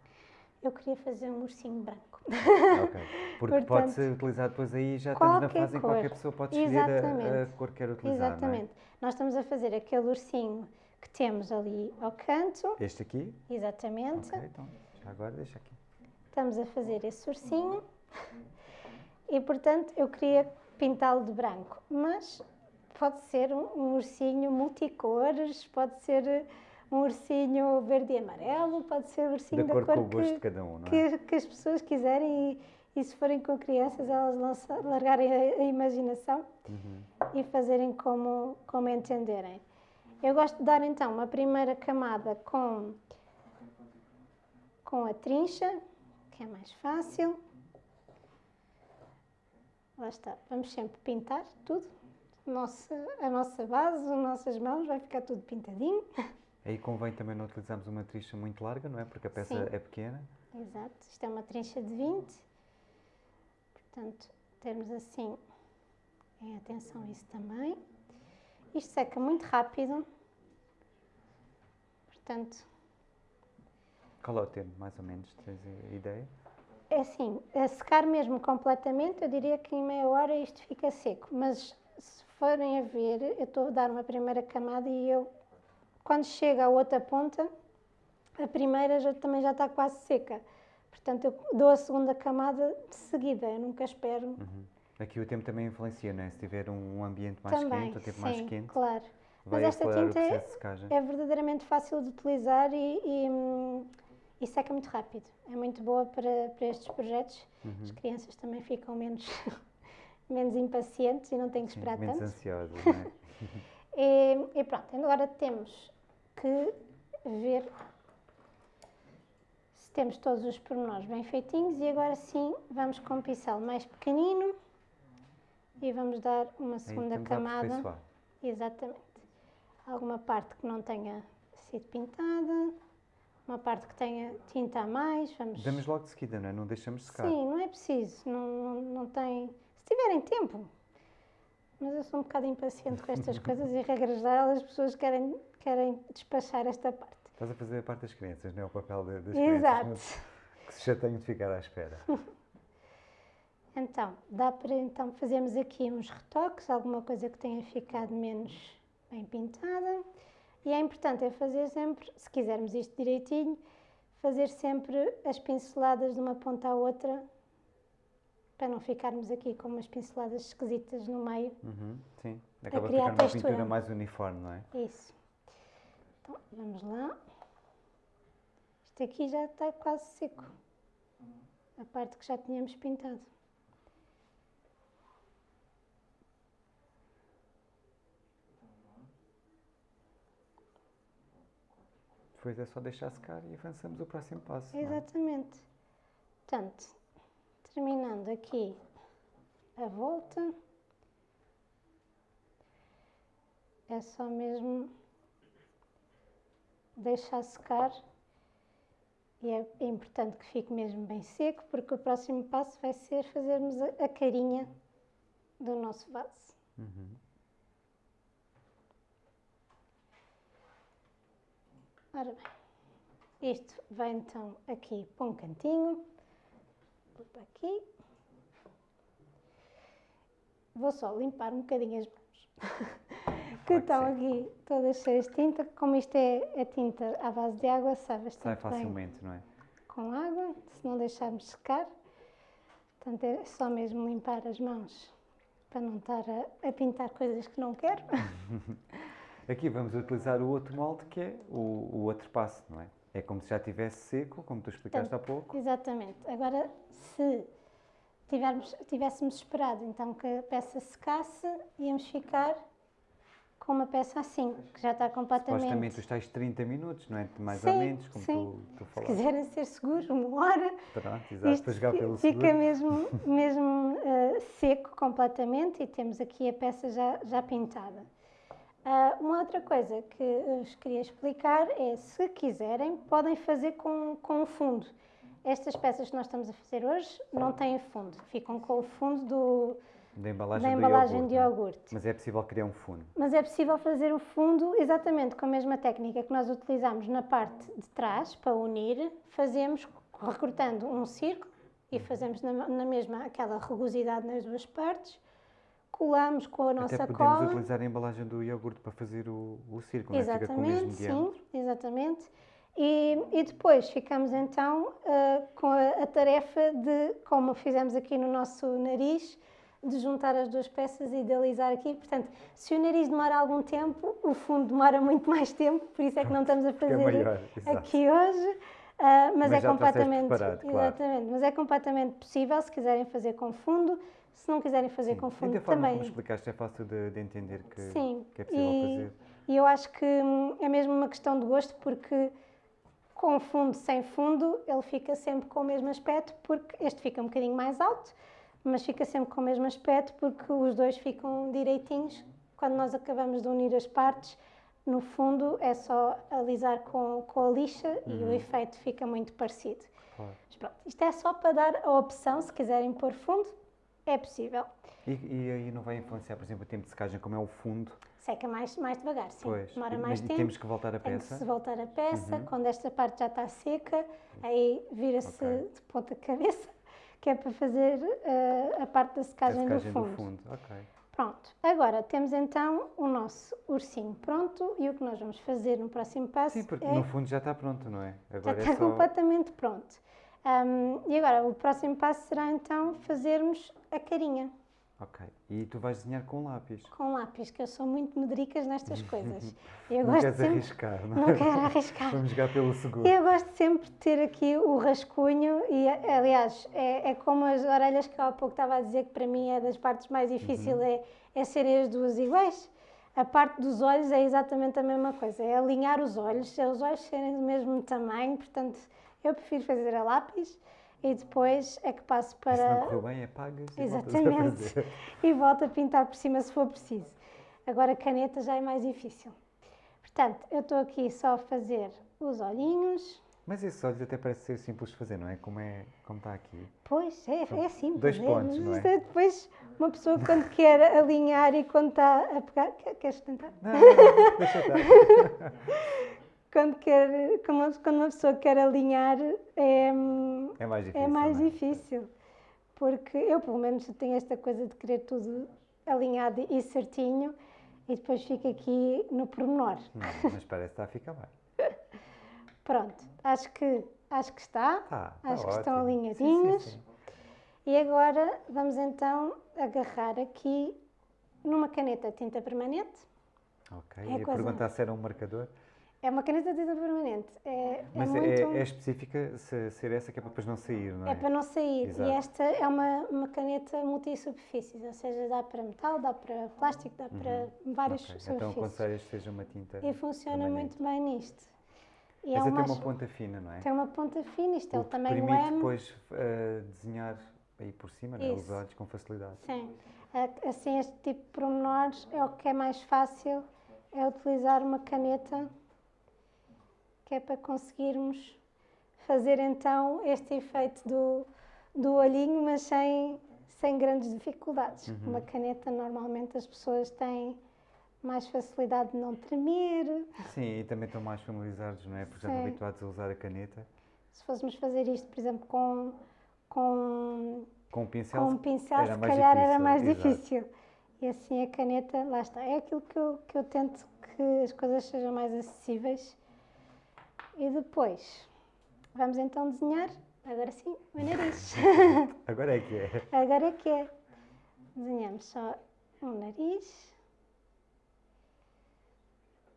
Eu queria fazer um ursinho branco. ok. Porque Portanto, pode ser utilizado depois aí, já estamos na fase em que cor. qualquer pessoa pode escolher a, a cor que quer utilizar, é? Exatamente. Nós estamos a fazer aquele ursinho que temos ali ao canto. Este aqui? Exatamente. Ok, então, já agora deixa aqui. Estamos a fazer esse ursinho. E, portanto, eu queria pintá-lo de branco. Mas pode ser um, um ursinho multicores, pode ser um ursinho verde e amarelo, pode ser um ursinho da acordo cor com o gosto que, de cada um, não é? que, que as pessoas quiserem e, e se forem com crianças elas lança, largarem a, a imaginação Uhum. e fazerem como, como entenderem. Eu gosto de dar então uma primeira camada com, com a trincha, que é mais fácil. Lá está, vamos sempre pintar tudo. Nossa, a nossa base, as nossas mãos, vai ficar tudo pintadinho. Aí convém também não utilizarmos uma tricha muito larga, não é? Porque a peça Sim. é pequena. Exato, isto é uma trincha de 20. Portanto, termos assim em atenção a isso também. Isto seca muito rápido. Portanto, Qual é o tempo, mais ou menos? Tens ideia? é assim, a secar mesmo completamente, eu diria que em meia hora isto fica seco. Mas se forem a ver, eu estou a dar uma primeira camada e eu, quando chega à outra ponta, a primeira já, também já está quase seca. Portanto, eu dou a segunda camada de seguida, eu nunca espero. Uhum. Aqui o tempo também influencia, não é? Se tiver um ambiente mais também, quente, o tempo sim, mais quente, claro. Mas esta tinta é-. É verdadeiramente fácil de utilizar e, e, e seca muito rápido. É muito boa para, para estes projetos. Uhum. As crianças também ficam menos, menos impacientes e não têm que Sim, esperar menos tanto. ansiosas, não é? E, e pronto, agora temos que ver se temos todos os pormenores bem feitinhos e agora sim vamos com um pincel mais pequenino e vamos dar uma segunda camada. Exatamente. Alguma parte que não tenha sido pintada, uma parte que tenha tinta a mais, vamos... Damos logo de seguida, não é? Não deixamos secar. Sim, não é preciso, não, não, não tem... Tiverem tempo. Mas eu sou um bocado impaciente com estas coisas e, regra geral, as pessoas querem, querem despachar esta parte. Estás a fazer a parte das crianças, não é o papel das Exato. crianças não- que se chateiam de ficar à espera. Então, dá para então fazermos aqui uns retoques, alguma coisa que tenha ficado menos bem pintada. E é importante é fazer sempre, se quisermos isto direitinho, fazer sempre as pinceladas de uma ponta à outra, para não ficarmos aqui com umas pinceladas esquisitas no meio. Uhum, sim. Acaba a criar ficar uma textura. pintura mais uniforme, não é? Isso. Então, vamos lá. Isto aqui já está quase seco. A parte que já tínhamos pintado. Depois é só deixar secar e avançamos o próximo passo. é? Exatamente. Portanto, terminando aqui a volta, é só mesmo deixar secar e é importante que fique mesmo bem seco porque o próximo passo vai ser fazermos a, a carinha do nosso vaso. Uhum. Ora bem, isto vai então aqui para um cantinho, vou para aqui. Vou só limpar um bocadinho as mãos, que estão aqui todas cheias de tinta. Como isto é, é tinta à base de água, sabe Sai bastante facilmente, não é? com água, se não deixarmos secar. Portanto, é só mesmo limpar as mãos para não estar a, a pintar coisas que não quero. Aqui vamos utilizar o outro molde que é o, o outro passo, não é? É como se já estivesse seco, como tu explicaste há pouco. Exatamente. Agora, se tivermos, tivéssemos esperado então que a peça secasse, íamos ficar com uma peça assim, que já está completamente... Supostamente os tais 30 minutos, não é? Mais Sim, ou menos, como sim. tu, tu Se falaste. quiserem ser seguros, uma hora, Pronto, exato, para jogar pelo fica seguro. mesmo, mesmo eh, seco completamente e temos aqui a peça já, já pintada. Ah, uma outra coisa que vos queria explicar é, se quiserem, podem fazer com, com o fundo. Estas peças que nós estamos a fazer hoje não têm fundo, ficam com o fundo do, Da embalagem, da embalagem iogurte, de é? iogurte. Mas é possível criar um fundo. Mas é possível fazer o fundo exatamente com a mesma técnica que nós utilizamos na parte de trás para unir. Fazemos recortando um círculo e fazemos na, na mesma aquela rugosidade nas duas partes. Colamos com a nossa Até podemos cola. utilizar a embalagem do iogurte para fazer o, o círculo, é? Fica Exatamente, diâmetro. sim, exatamente. E, e depois ficamos então ah, com a, a tarefa de, como fizemos aqui no nosso nariz, de juntar as duas peças e de alisar aqui. Portanto, se o nariz demora algum tempo, o fundo demora muito mais tempo, por isso é que não estamos a é fazer maior, exato. aqui hoje. Ah, mas, Mas é completamente, preparado, claro. exatamente, mas é completamente possível se quiserem fazer com fundo. Se não quiserem fazer com E fundo, da forma também como explicaste é fácil de, de entender que, Sim, que é possível e, fazer. e eu acho que hum, é mesmo uma questão de gosto, porque com fundo, sem fundo, ele fica sempre com o mesmo aspecto, porque este fica um bocadinho mais alto, mas fica sempre com o mesmo aspecto, porque os dois ficam direitinhos. Quando nós acabamos de unir as partes, no fundo é só alisar com, com a lixa e o efeito fica muito parecido. Claro. Mas pronto, isto é só para dar a opção, se quiserem pôr fundo, é possível. E, e aí não vai influenciar, por exemplo, o tempo de secagem, como é o fundo? Seca mais, mais devagar, sim. Pois. Demora mais tempo. temos que voltar a Tem que peça? se voltar a peça, Uhum. quando esta parte já está seca, aí vira-se Ok. de ponta cabeça, que é para fazer eh, a parte da A secagem, secagem do do fundo. fundo. Ok. Pronto, agora temos então o nosso ursinho pronto e o que nós vamos fazer no próximo passo Sim, porque é no fundo já está pronto, não é? já Agora está é só. completamente pronto. Ahm, e agora o próximo passo será então fazermos a carinha Ok. E tu vais desenhar com lápis. com lápis, que eu sou muito medricas nestas coisas. Eu não gosto queres sempre, arriscar, não, não é? quero arriscar. Vamos jogar pelo seguro. Eu gosto sempre de ter aqui o rascunho e, aliás, é, é como as orelhas que eu há pouco estava a dizer que para mim é das partes mais difíceis, Uhum. é, é serem as duas iguais. A parte dos olhos é exatamente a mesma coisa, é alinhar os olhos, é os olhos serem do mesmo tamanho, portanto, eu prefiro fazer a lápis e depois é que passo E se não para... correu bem, apagas e Exatamente. fazer. e volto a pintar por cima se for preciso. Agora, caneta já é mais difícil. Portanto, eu estou aqui só a fazer os olhinhos. Mas esses olhos até parece ser simples de fazer, não é? Como, é, como está aqui. Pois, é, é simples. dois é, pontos, mas não é? Depois, uma pessoa quando quer alinhar e quando está a pegar... quer- Queres tentar? Não, não, não, deixa estar. Quando, quer, quando uma- pessoa quer alinhar, é, É mais difícil. é mais é? difícil. Porque eu, pelo menos, tenho esta coisa de querer tudo alinhado e certinho e depois fico aqui no pormenor. Não, mas parece que está a ficar bem. Pronto, acho que, acho que está. Tá, tá acho que estão ótimo. alinhadinhos. Sim, sim, sim. E agora vamos então agarrar aqui numa caneta tinta permanente. Ok. É coisa- perguntar se era um marcador. É uma caneta tinta permanente. É, Mas é é, muito. é específica se, ser essa que é para depois não sair, não é? É para não sair. Exato. E esta é uma, uma caneta multisuperfícies, ou seja, dá para metal, dá para plástico, dá para várias Ok, Então superfícies. aconselhas que seja uma tinta. e funciona permanente. muito bem nisto. E Mas é é uma, ter uma ponta fina, não é? tem uma ponta fina, isto é O tamanho permite M. depois eh, desenhar aí por cima, não é? os olhos com facilidade. Sim. Assim, este tipo de pormenores é o que é mais fácil, é utilizar uma caneta, que é para conseguirmos fazer então este efeito do, do olhinho, mas sem, sem grandes dificuldades. Uhum. Uma caneta, normalmente as pessoas têm mais facilidade de não tremer. Sim, e também estão mais familiarizados, não é? Porque já estão habituados a usar a caneta. Se fôssemos fazer isto, por exemplo, com, com Com o pincel, Com um pincel, era se calhar era difícil, mais exato. difícil. E assim a caneta, lá está. É aquilo que eu, que eu tento que as coisas sejam mais acessíveis. E depois, vamos então desenhar, agora sim, o nariz. Agora é que é. agora é que é. Desenhamos só um nariz.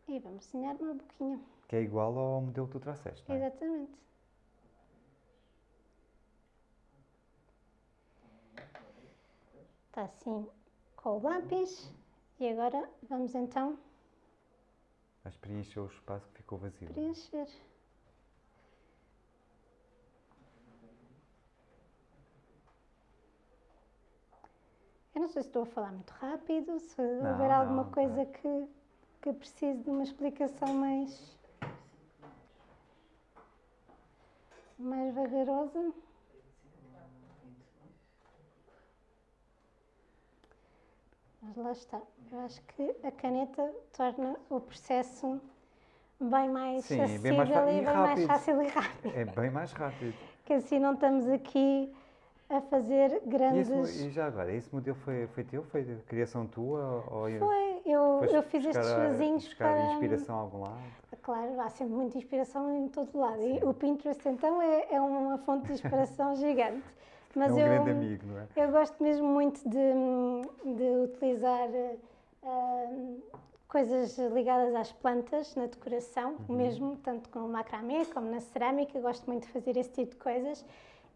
E vamos desenhar uma boquinha. Que é igual ao modelo que tu trouxeste, não é? Exatamente. Está assim com o lápis. E agora vamos então Vais preencher o espaço que ficou vazio. preencher. Eu não sei se estou a falar muito rápido, se Não, houver alguma não, tá. coisa que, que precise de uma explicação mais, mais vagarosa. Mas lá está. Eu acho que a caneta torna o processo bem mais Sim, acessível bem mais e bem mais rápido. fácil e rápido. É bem mais rápido. Que assim não estamos aqui a fazer E, grandes. esse mo- e já agora, esse modelo foi, foi teu? Foi criação tua? Ou Foi, eu, eu fiz estes vasinhos buscar para. inspiração a algum lado? Claro, há sempre muita inspiração em todo lado. E o Pinterest, então, é, é uma fonte de inspiração gigante. Mas é um eu, grande amigo, não é? eu gosto mesmo muito de, de utilizar ah, coisas ligadas às plantas na decoração, Uhum. mesmo, tanto com o macramê como na cerâmica. Gosto muito de fazer esse tipo de coisas.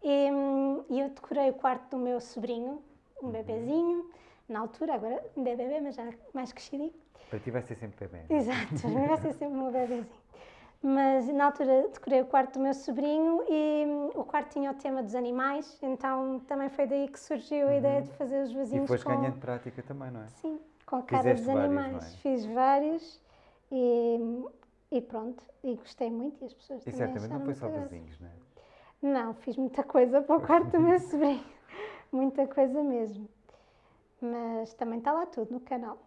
E, hum, e eu decorei o quarto do meu sobrinho, Uhum. um bebezinho, na altura, agora ainda é bebê, mas já mais crescidinho. Para ti vai ser sempre não é? Exato, vai ser sempre um bebezinho. Mas na altura decorei o quarto do meu sobrinho e hum, o quarto tinha o tema dos animais, então também foi daí que surgiu a ideia de fazer os Uhum. E vasinhos foste com, ganhando prática também, não é? sim, com a cara Fizeste dos animais. é? Fiz vários e, e pronto, e gostei muito e as pessoas E também certamente não foi só vasinhos, não é? Não, fiz muita coisa para o quarto do meu sobrinho. Muita coisa mesmo. Mas também está lá tudo no canal.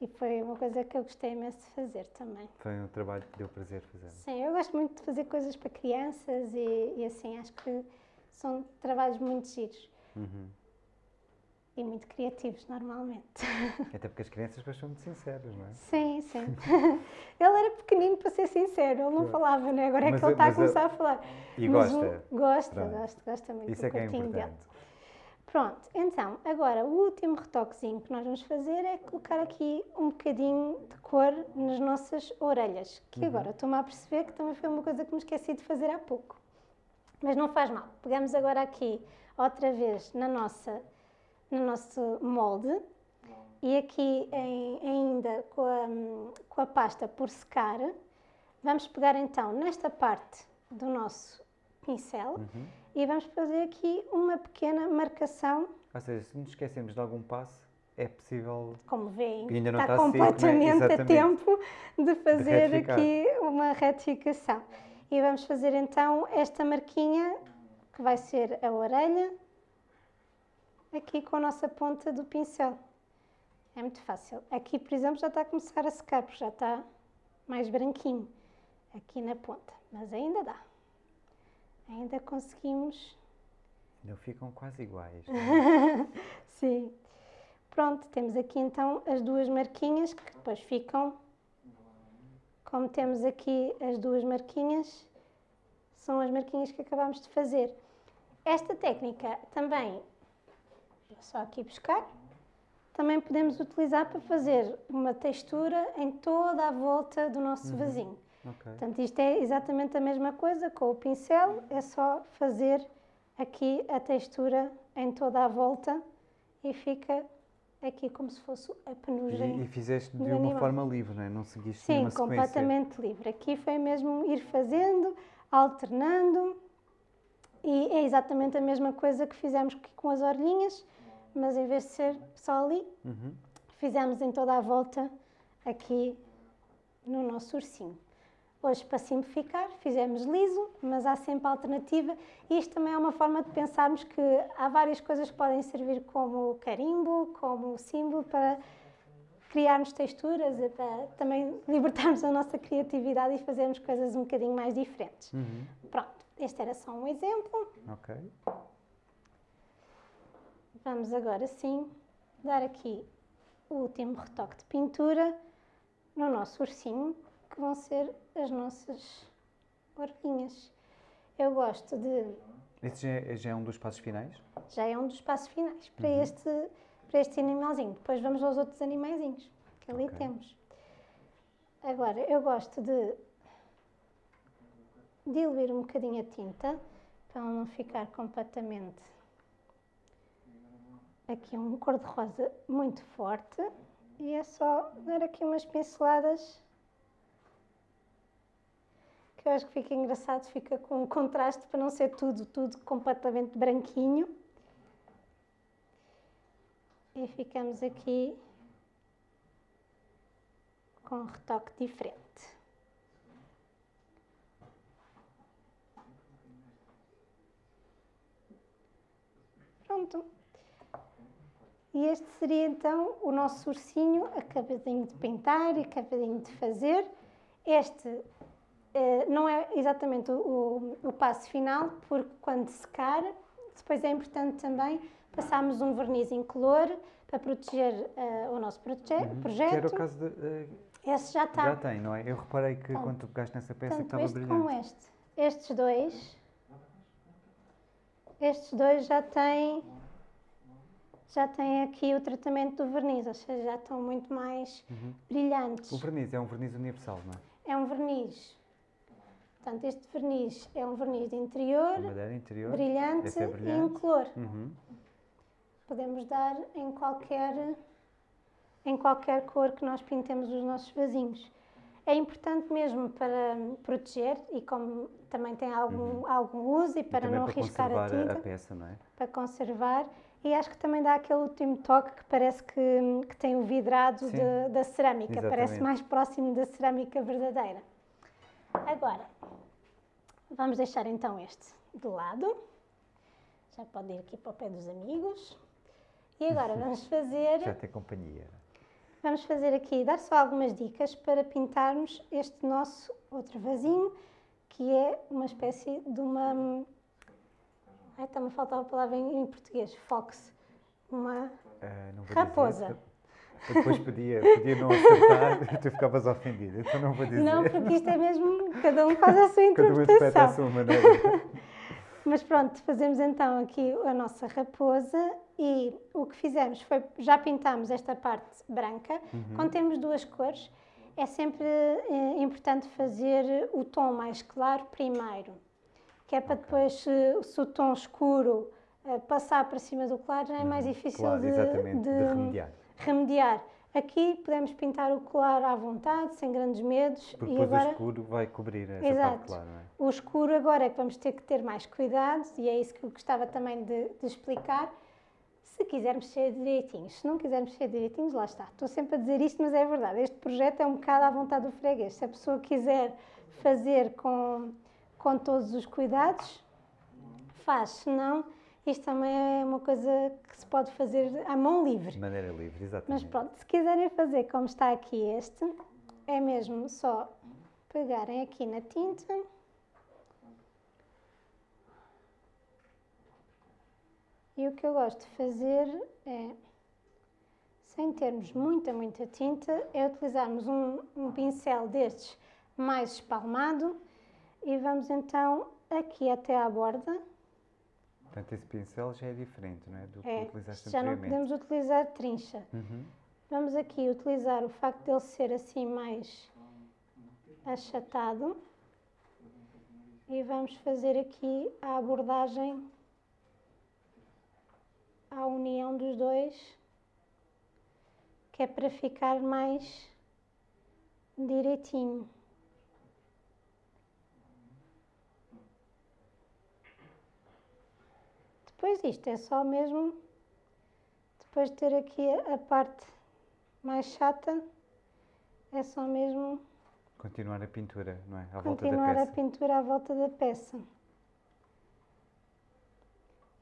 E foi uma coisa que eu gostei imenso de fazer também. Foi um trabalho que deu prazer fazer. Sim, eu gosto muito de fazer coisas para crianças e, e assim, acho que são trabalhos muito giros Uhum. E muito criativos normalmente. Até porque as crianças depois são muito sinceras, não é? Sim, sim. ele era pequenino, para ser sincero, ele não falava, né? Agora é Mas que ele está a começar a falar. E Mas gosta. o- gosta, Pronto. gosta, gosta muito Isso do é que é dele. importante. Pronto, então, agora o último retoquezinho que nós vamos fazer é colocar aqui um bocadinho de cor nas nossas orelhas, Uhum. que agora estou-me a perceber que também foi uma coisa que me esqueci de fazer há pouco. Mas não faz mal. Pegamos agora aqui outra vez na nossa, no nosso molde e aqui em- ainda com a, com a pasta por secar, vamos pegar então nesta parte do nosso pincel Uhum. e vamos fazer aqui uma pequena marcação, Ou seja, se nos esquecemos de algum passo, é possível. como veem, ainda não está está seco, né? completamente a tempo de fazer retificar. aqui uma retificação. E vamos fazer então esta marquinha, que vai ser a orelha, aqui com a nossa ponta do pincel. É muito fácil. Aqui, por exemplo, já está a começar a secar, porque já está mais branquinho aqui na ponta. Mas ainda dá. Ainda conseguimos Não ficam quase iguais. não é? Sim. Pronto, temos aqui então as duas marquinhas que depois ficam. Como temos aqui as duas marquinhas, são as marquinhas que acabamos de fazer. Esta técnica também, só aqui buscar, também podemos utilizar para fazer uma textura em toda a volta do nosso vasinho. Ok. Portanto, isto é exatamente a mesma coisa com o pincel, é só fazer aqui a textura em toda a volta e fica aqui como se fosse a penugem. E, e fizeste de uma animal. forma livre, não é? Não seguiste Sim, completamente livre. Aqui foi mesmo ir fazendo, alternando e é exatamente a mesma coisa que fizemos aqui com as orelhinhas, mas em vez de ser só ali, Uhum. fizemos em toda a volta aqui no nosso ursinho. Hoje, para simplificar, fizemos liso, mas há sempre alternativa. E isto também é uma forma de pensarmos que há várias coisas que podem servir como carimbo, como símbolo para criarmos texturas para também libertarmos a nossa criatividade e fazermos coisas um bocadinho mais diferentes. Uhum. Pronto, este era só um exemplo. Ok. Vamos agora sim dar aqui o último retoque de pintura no nosso ursinho, que vão ser as nossas orelhinhas. Eu gosto de. Esse já é, já é um dos passos finais? Já é um dos passos finais. Para, este, para este animalzinho. Depois vamos aos outros animaizinhos que ali Ok. temos. Agora, eu gosto de diluir um bocadinho a tinta para ela não ficar completamente aqui um cor-de-rosa muito forte e é só dar aqui umas pinceladas que eu acho que fica engraçado, fica com um contraste para não ser tudo, tudo completamente branquinho. E ficamos aqui com um retoque diferente. Pronto. E este seria então o nosso ursinho acabadinho de pintar e acabadinho de fazer. Este eh, não é exatamente o, o, o passo final, porque quando secar, depois é importante também passarmos um verniz incolor para proteger eh, o nosso proje- Que era o projeto. caso de. eh, Esse já está. Já tem, não é? Eu reparei que quando tu pegaste nessa peça Tanto estava este brilhante. como este. Estes dois, estes dois já têm, já têm aqui o tratamento do verniz, ou seja, já estão muito mais brilhantes. Uhum. O verniz é um verniz universal, não é? É um verniz. Portanto, este verniz é um verniz de interior, madeira interior. brilhante, é e brilhante. incolor. Uhum. Podemos dar em qualquer, em qualquer cor que nós pintemos os nossos vasinhos. É importante mesmo para proteger e como também tem algum, algum uso e Uhum. E para também não para riscar a tinta, a peça, não é? para conservar. E acho que também dá aquele último toque que parece que, que tem o vidrado de- da cerâmica, parece Exatamente. mais próximo da cerâmica verdadeira. Agora, vamos deixar então este de lado. Já pode ir aqui para o pé dos amigos. E agora vamos fazer Já tem companhia. Vamos fazer aqui, dar só algumas dicas para pintarmos este nosso outro vasinho, que é uma espécie de uma... Ai, está-me a faltar a palavra em, em português, fox. Uma... Vou Raposa. Dizer, eu depois podia, podia não acertar e tu ficavas ofendida, então não vou dizer. Não, porque isto é mesmo, cada um faz a sua Cada um interpreta interpretação. à sua maneira. Mas pronto, fazemos então aqui a nossa raposa e o que fizemos foi, já pintámos esta parte branca. Quando temos duas cores, é sempre eh, importante fazer o tom mais claro primeiro, que é para depois, se, se o tom escuro eh, passar para cima do claro, já é mais difícil Claro, de, de de remediar. remediar. Aqui podemos pintar o claro à vontade, sem grandes medos. Porque e depois agora... o escuro vai cobrir essa Exato. parte clara, não é? O escuro agora é que vamos ter que ter mais cuidado e é isso que eu gostava também de, de explicar. Se quisermos ser direitinhos, se não quisermos ser direitinhos, lá está. Estou sempre a dizer isto, mas é verdade. Este projeto é um bocado à vontade do freguês. Se a pessoa quiser fazer com, com todos os cuidados, faz. Se não, isto também é uma coisa que se pode fazer à mão livre. De maneira livre, Mas exatamente. pronto, se quiserem fazer como está aqui este, é mesmo só pegarem aqui na tinta. E o que eu gosto de fazer é, sem termos muita, muita tinta, é utilizarmos um, um pincel destes mais espalmado e vamos então aqui até à borda. Portanto, esse pincel já é diferente, não é? Do que É, utilizaste já não podemos utilizar trincha. Uhum. Vamos aqui utilizar o facto dele ser assim mais achatado e vamos fazer aqui a abordagem à união dos dois, que é para ficar mais direitinho. Depois isto é só mesmo, depois de ter aqui a a parte mais chata, é só mesmo Continuar a pintura, não é? À volta da continuar a peça. pintura à volta da peça.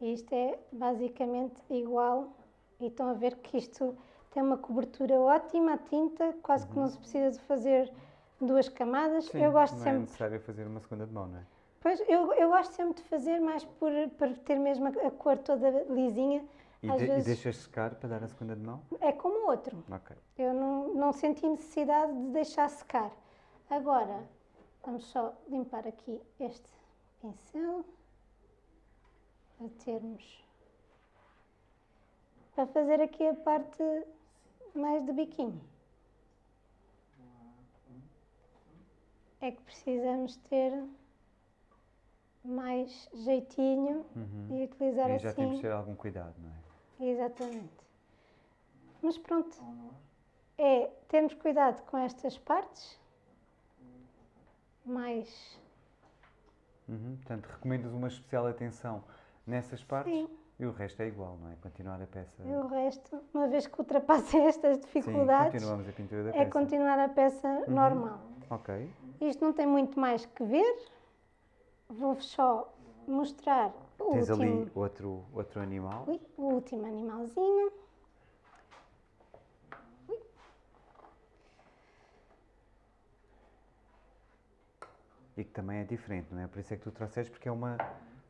E isto é basicamente igual. E estão a ver que isto tem uma cobertura ótima, a tinta, quase que não se precisa de fazer duas camadas. Sim, eu gosto não é sempre. necessário fazer uma segunda de mão, não é? Pois, eu, eu gosto sempre de fazer mais por, por ter mesmo a, a cor toda lisinha. E, de- e vezes deixas secar para dar a segunda de mão? é como o outro. Ok. Eu não, não senti necessidade de deixar secar. Agora, vamos só limpar aqui este pincel para termos para fazer aqui a parte mais de biquinho. É que precisamos ter mais jeitinho e utilizar Aí já temos assim. que ter algum cuidado, não é? Exatamente. Mas pronto, é termos cuidado com estas partes, mais Uhum. Portanto, recomendas uma especial atenção nessas partes Sim. e o resto é igual, não é? Continuar a peça. e o resto, uma vez que ultrapassem estas Sim, dificuldades, continuamos a pintura da é peça. continuar a peça normal. Ok. Isto não tem muito mais que ver, vou-vos só mostrar o Tens último, ali outro, outro animal. Ui, o último animalzinho. E que também é diferente, não é? Por isso é que tu trouxeste, porque é uma,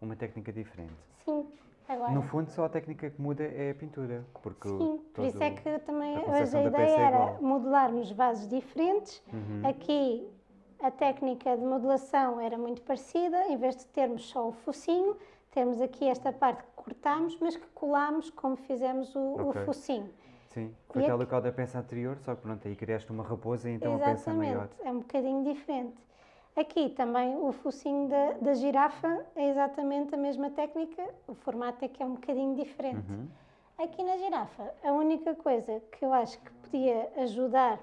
uma técnica diferente. Sim, agora. No fundo, só a técnica que muda é a pintura. Porque Sim, por isso é que também a hoje a ideia é era modelarmos vasos diferentes. Uhum. Aqui a técnica de modelação era muito parecida, em vez de termos só o focinho, temos aqui esta parte que cortámos, mas que colámos como fizemos o, o Ok. focinho. Sim, foi tal aqui- da peça anterior, só que pronto, aí criaste uma raposa e então a peça maior. Exatamente, é um bocadinho diferente. Aqui também o focinho da, da girafa é exatamente a mesma técnica, o formato é que é um bocadinho diferente. Uhum. Aqui na girafa, a única coisa que eu acho que podia ajudar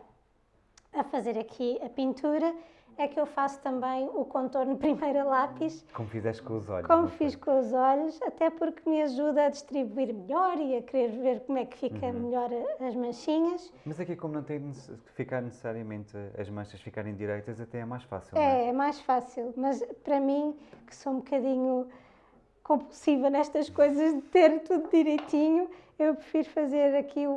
a fazer aqui a pintura é que eu faço também o contorno primeiro a lápis, Como fizeste com os olhos. como fiz com os olhos, até porque me ajuda a distribuir melhor e a querer ver como é que fica Uhum. melhor as manchinhas. Mas aqui, como não tem que ficar necessariamente as manchas ficarem direitas, até é mais fácil, não é? É, é mais fácil, mas para mim, que sou um bocadinho compulsiva nestas coisas de ter tudo direitinho, eu prefiro fazer aqui o,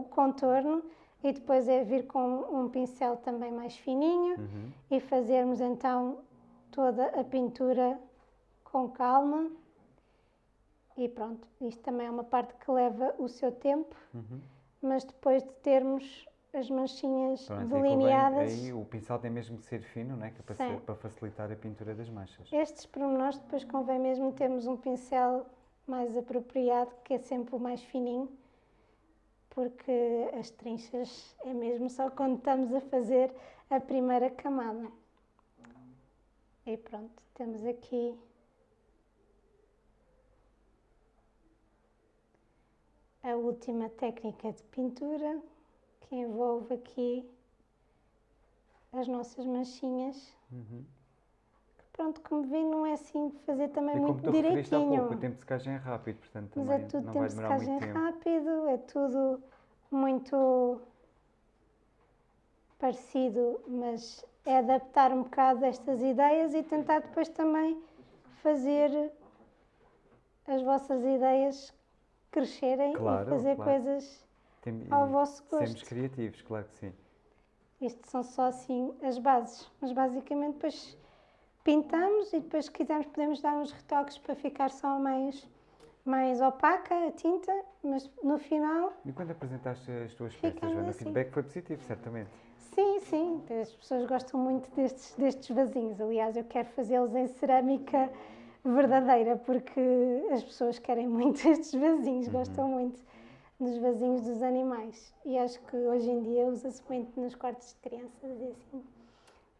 o contorno e depois é vir com um pincel também mais fininho Uhum. e fazermos então toda a pintura com calma. E pronto, isto também é uma parte que leva o seu tempo, Uhum. mas depois de termos as manchinhas Pronto, delineadas. aí o pincel tem mesmo que ser fino, não é? Que é para, ser- para facilitar a pintura das manchas. Estes pormenores depois convém mesmo termos um pincel mais apropriado, que é sempre o mais fininho, porque as trinchas é mesmo só quando estamos a fazer a primeira camada. E pronto, temos aqui a última técnica de pintura, que envolve aqui as nossas manchinhas. Uhum. Pronto, como vê, não é assim de fazer também como muito referiste há pouco, o direitinho. tempo de secagem é rápido, portanto Mas também é tudo não tempo vai de demorar secagem muito tempo. rápido, é tudo muito parecido, mas é adaptar um bocado estas ideias e tentar depois também fazer as vossas ideias crescerem Claro, e fazer claro. coisas Tem- ao vosso Sermos gosto. criativos, claro que sim. Isto são só assim as bases, mas basicamente depois pintamos e depois se quisermos podemos dar uns retoques para ficar só mais, mais opaca a tinta, mas no final, E quando apresentaste as tuas peças, Joana, o assim. feedback foi positivo, certamente. sim, sim, as pessoas gostam muito destes, destes vasinhos. Aliás, eu quero fazê-los em cerâmica verdadeira, porque as pessoas querem muito estes vasinhos, gostam muito dos vasinhos dos animais. E acho que hoje em dia usa-se muito nos quartos de crianças e assim.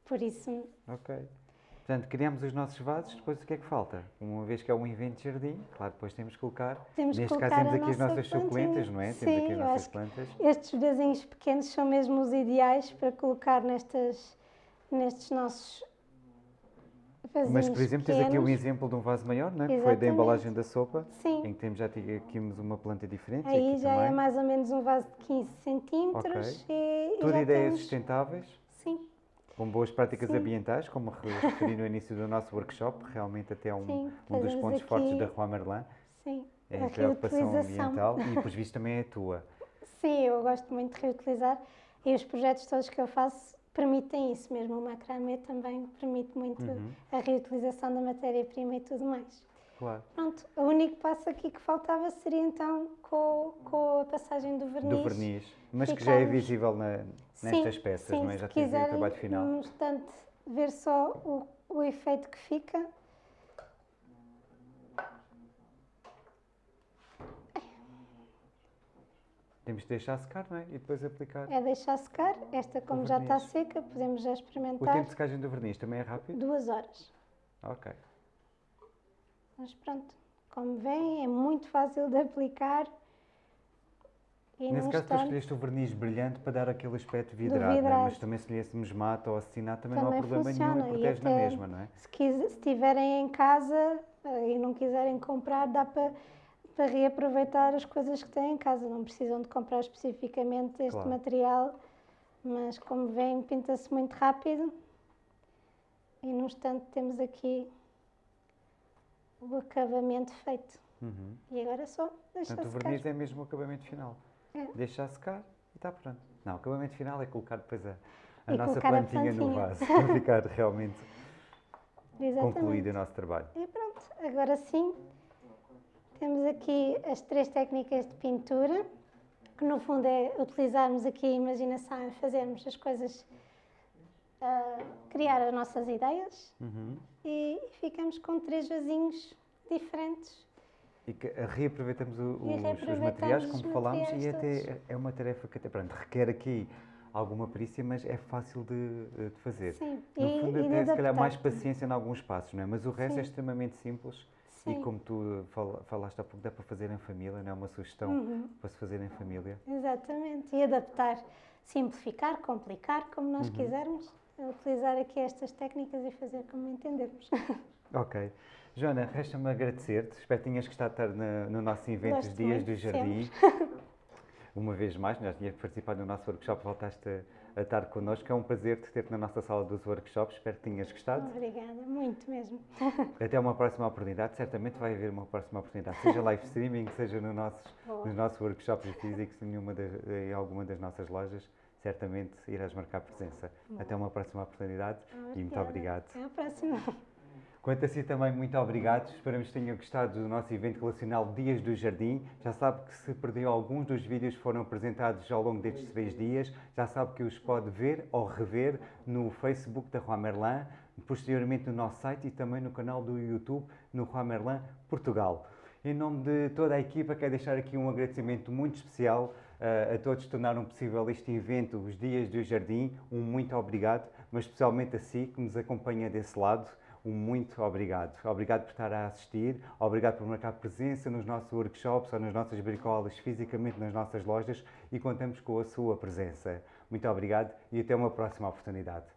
Por isso, Ok. Portanto, criamos os nossos vasos, depois o que é que falta? Uma vez que é um evento de jardim, claro, depois temos que colocar. Temos Neste colocar caso temos aqui as nossa nossas plantinha. suculentas, não é? Sim, temos aqui as eu nossas plantas. Estes vasinhos pequenos são mesmo os ideais para colocar nestas, nestes nossos vasinhos Mas, por exemplo, tens aqui um pequenos. exemplo de um vaso maior, não é? Que foi da Exatamente. embalagem da sopa, Sim, em que temos já aqui uma planta diferente. aí já também. é mais ou menos um vaso de 15 centímetros e, e Tudo ideias temos... sustentáveis, com boas práticas Sim. ambientais, como re- referi no início do nosso workshop, realmente até é um, Sim, um dos pontos fortes aqui- da Rua Merlin, sim. é a a preocupação ambiental e, por visto, também é a tua. Sim, eu gosto muito de reutilizar e os projetos todos que eu faço permitem isso mesmo. O macramê também permite muito Uhum. a reutilização da matéria-prima e tudo mais. Claro. Pronto, o único passo aqui que faltava seria então com, com a passagem do verniz. Do verniz, mas que já é visível na- nestas Sim, peças, sim, não é? Já tens aí o trabalho final. num instante, ver só o, o efeito que fica. Temos de deixar secar, não é? E depois aplicar. É deixar secar. Esta, como já está seca, podemos já O experimentar. tempo de secagem do verniz também é rápido? Duas horas. Ok. Mas pronto, como vem, é muito fácil de aplicar. E Nesse caso, tu escolheste o verniz brilhante para dar aquele aspecto vidrado, é? vidrado. mas também se lhesse mata ou acetinado também, não há Também problema nenhum funciona, e e protege na até- mesma, não é? Se, quis, se tiverem em casa eh, e não quiserem comprar, dá para, para reaproveitar as coisas que têm em casa. Não precisam de comprar especificamente este Claro. material, mas como vem, pinta-se muito rápido. E num instante temos aqui o acabamento feito. Uhum. E agora é só deixar Portanto, o secar. verniz é mesmo o acabamento final. É. Deixar secar e está pronto. Não, o acabamento final é colocar depois a, a E nossa colocar a plantinha no plantinha. vaso para ficar realmente Exatamente. concluído o nosso trabalho. E pronto, agora sim, temos aqui as três técnicas de pintura, que no fundo é utilizarmos aqui a imaginação e fazermos as coisas, ah, criar as nossas ideias Uhum. e ficamos com três vasinhos diferentes. E que eh, reaproveitamos o- E os, os reaproveitamos materiais, os como falámos, e materiais até é- é uma tarefa que até, pronto, requer aqui alguma perícia, mas é fácil de, eh, de fazer. Sim, No e, fundo, e até se calhar mais paciência em alguns passos, não é? Mas o resto é Sim. extremamente simples e Sim. como tu fala- falaste há pouco, dá para fazer em família, não é uma sugestão Uhum. para se fazer em família. Exatamente, e adaptar, simplificar, complicar, como nós Uhum. quisermos, utilizar aqui estas técnicas e fazer como entendermos. Ok. Joana, resta-me agradecer-te. Espero que tenhas gostado de estar na- no nosso evento Os Gosto Dias do Jardim. Uma vez mais, nós tinhas participado no nosso workshop, voltaste a, a estar connosco. É um prazer te ter na nossa sala dos workshops. Espero que tenhas gostado. Obrigada, muito mesmo. Até uma próxima oportunidade. Certamente vai haver uma próxima oportunidade, seja live streaming, seja no nossos, nos nossos workshops físicos, em, das- em alguma das nossas lojas. Certamente irás marcar presença. Até uma próxima oportunidade e muito Obrigada. obrigado. Até à próxima. Quanto a si também, muito obrigado. Esperamos que tenham gostado do nosso evento relacional Dias do Jardim. Já sabe que se perdeu alguns dos vídeos que foram apresentados ao longo destes três dias, já sabe que os pode ver ou rever no Facebook da Rua Merlin, posteriormente no nosso site e também no canal do YouTube no Rua Merlin Portugal. Em nome de toda a equipa, quero deixar aqui um agradecimento muito especial a todos que tornaram possível este evento, os Dias do Jardim. Um muito obrigado, mas especialmente a si que nos acompanha desse lado. Um muito obrigado. Obrigado por estar a assistir, obrigado por marcar presença nos nossos workshops ou nas nossas bricolas, fisicamente nas nossas lojas e contamos com a sua presença. Muito obrigado e até uma próxima oportunidade.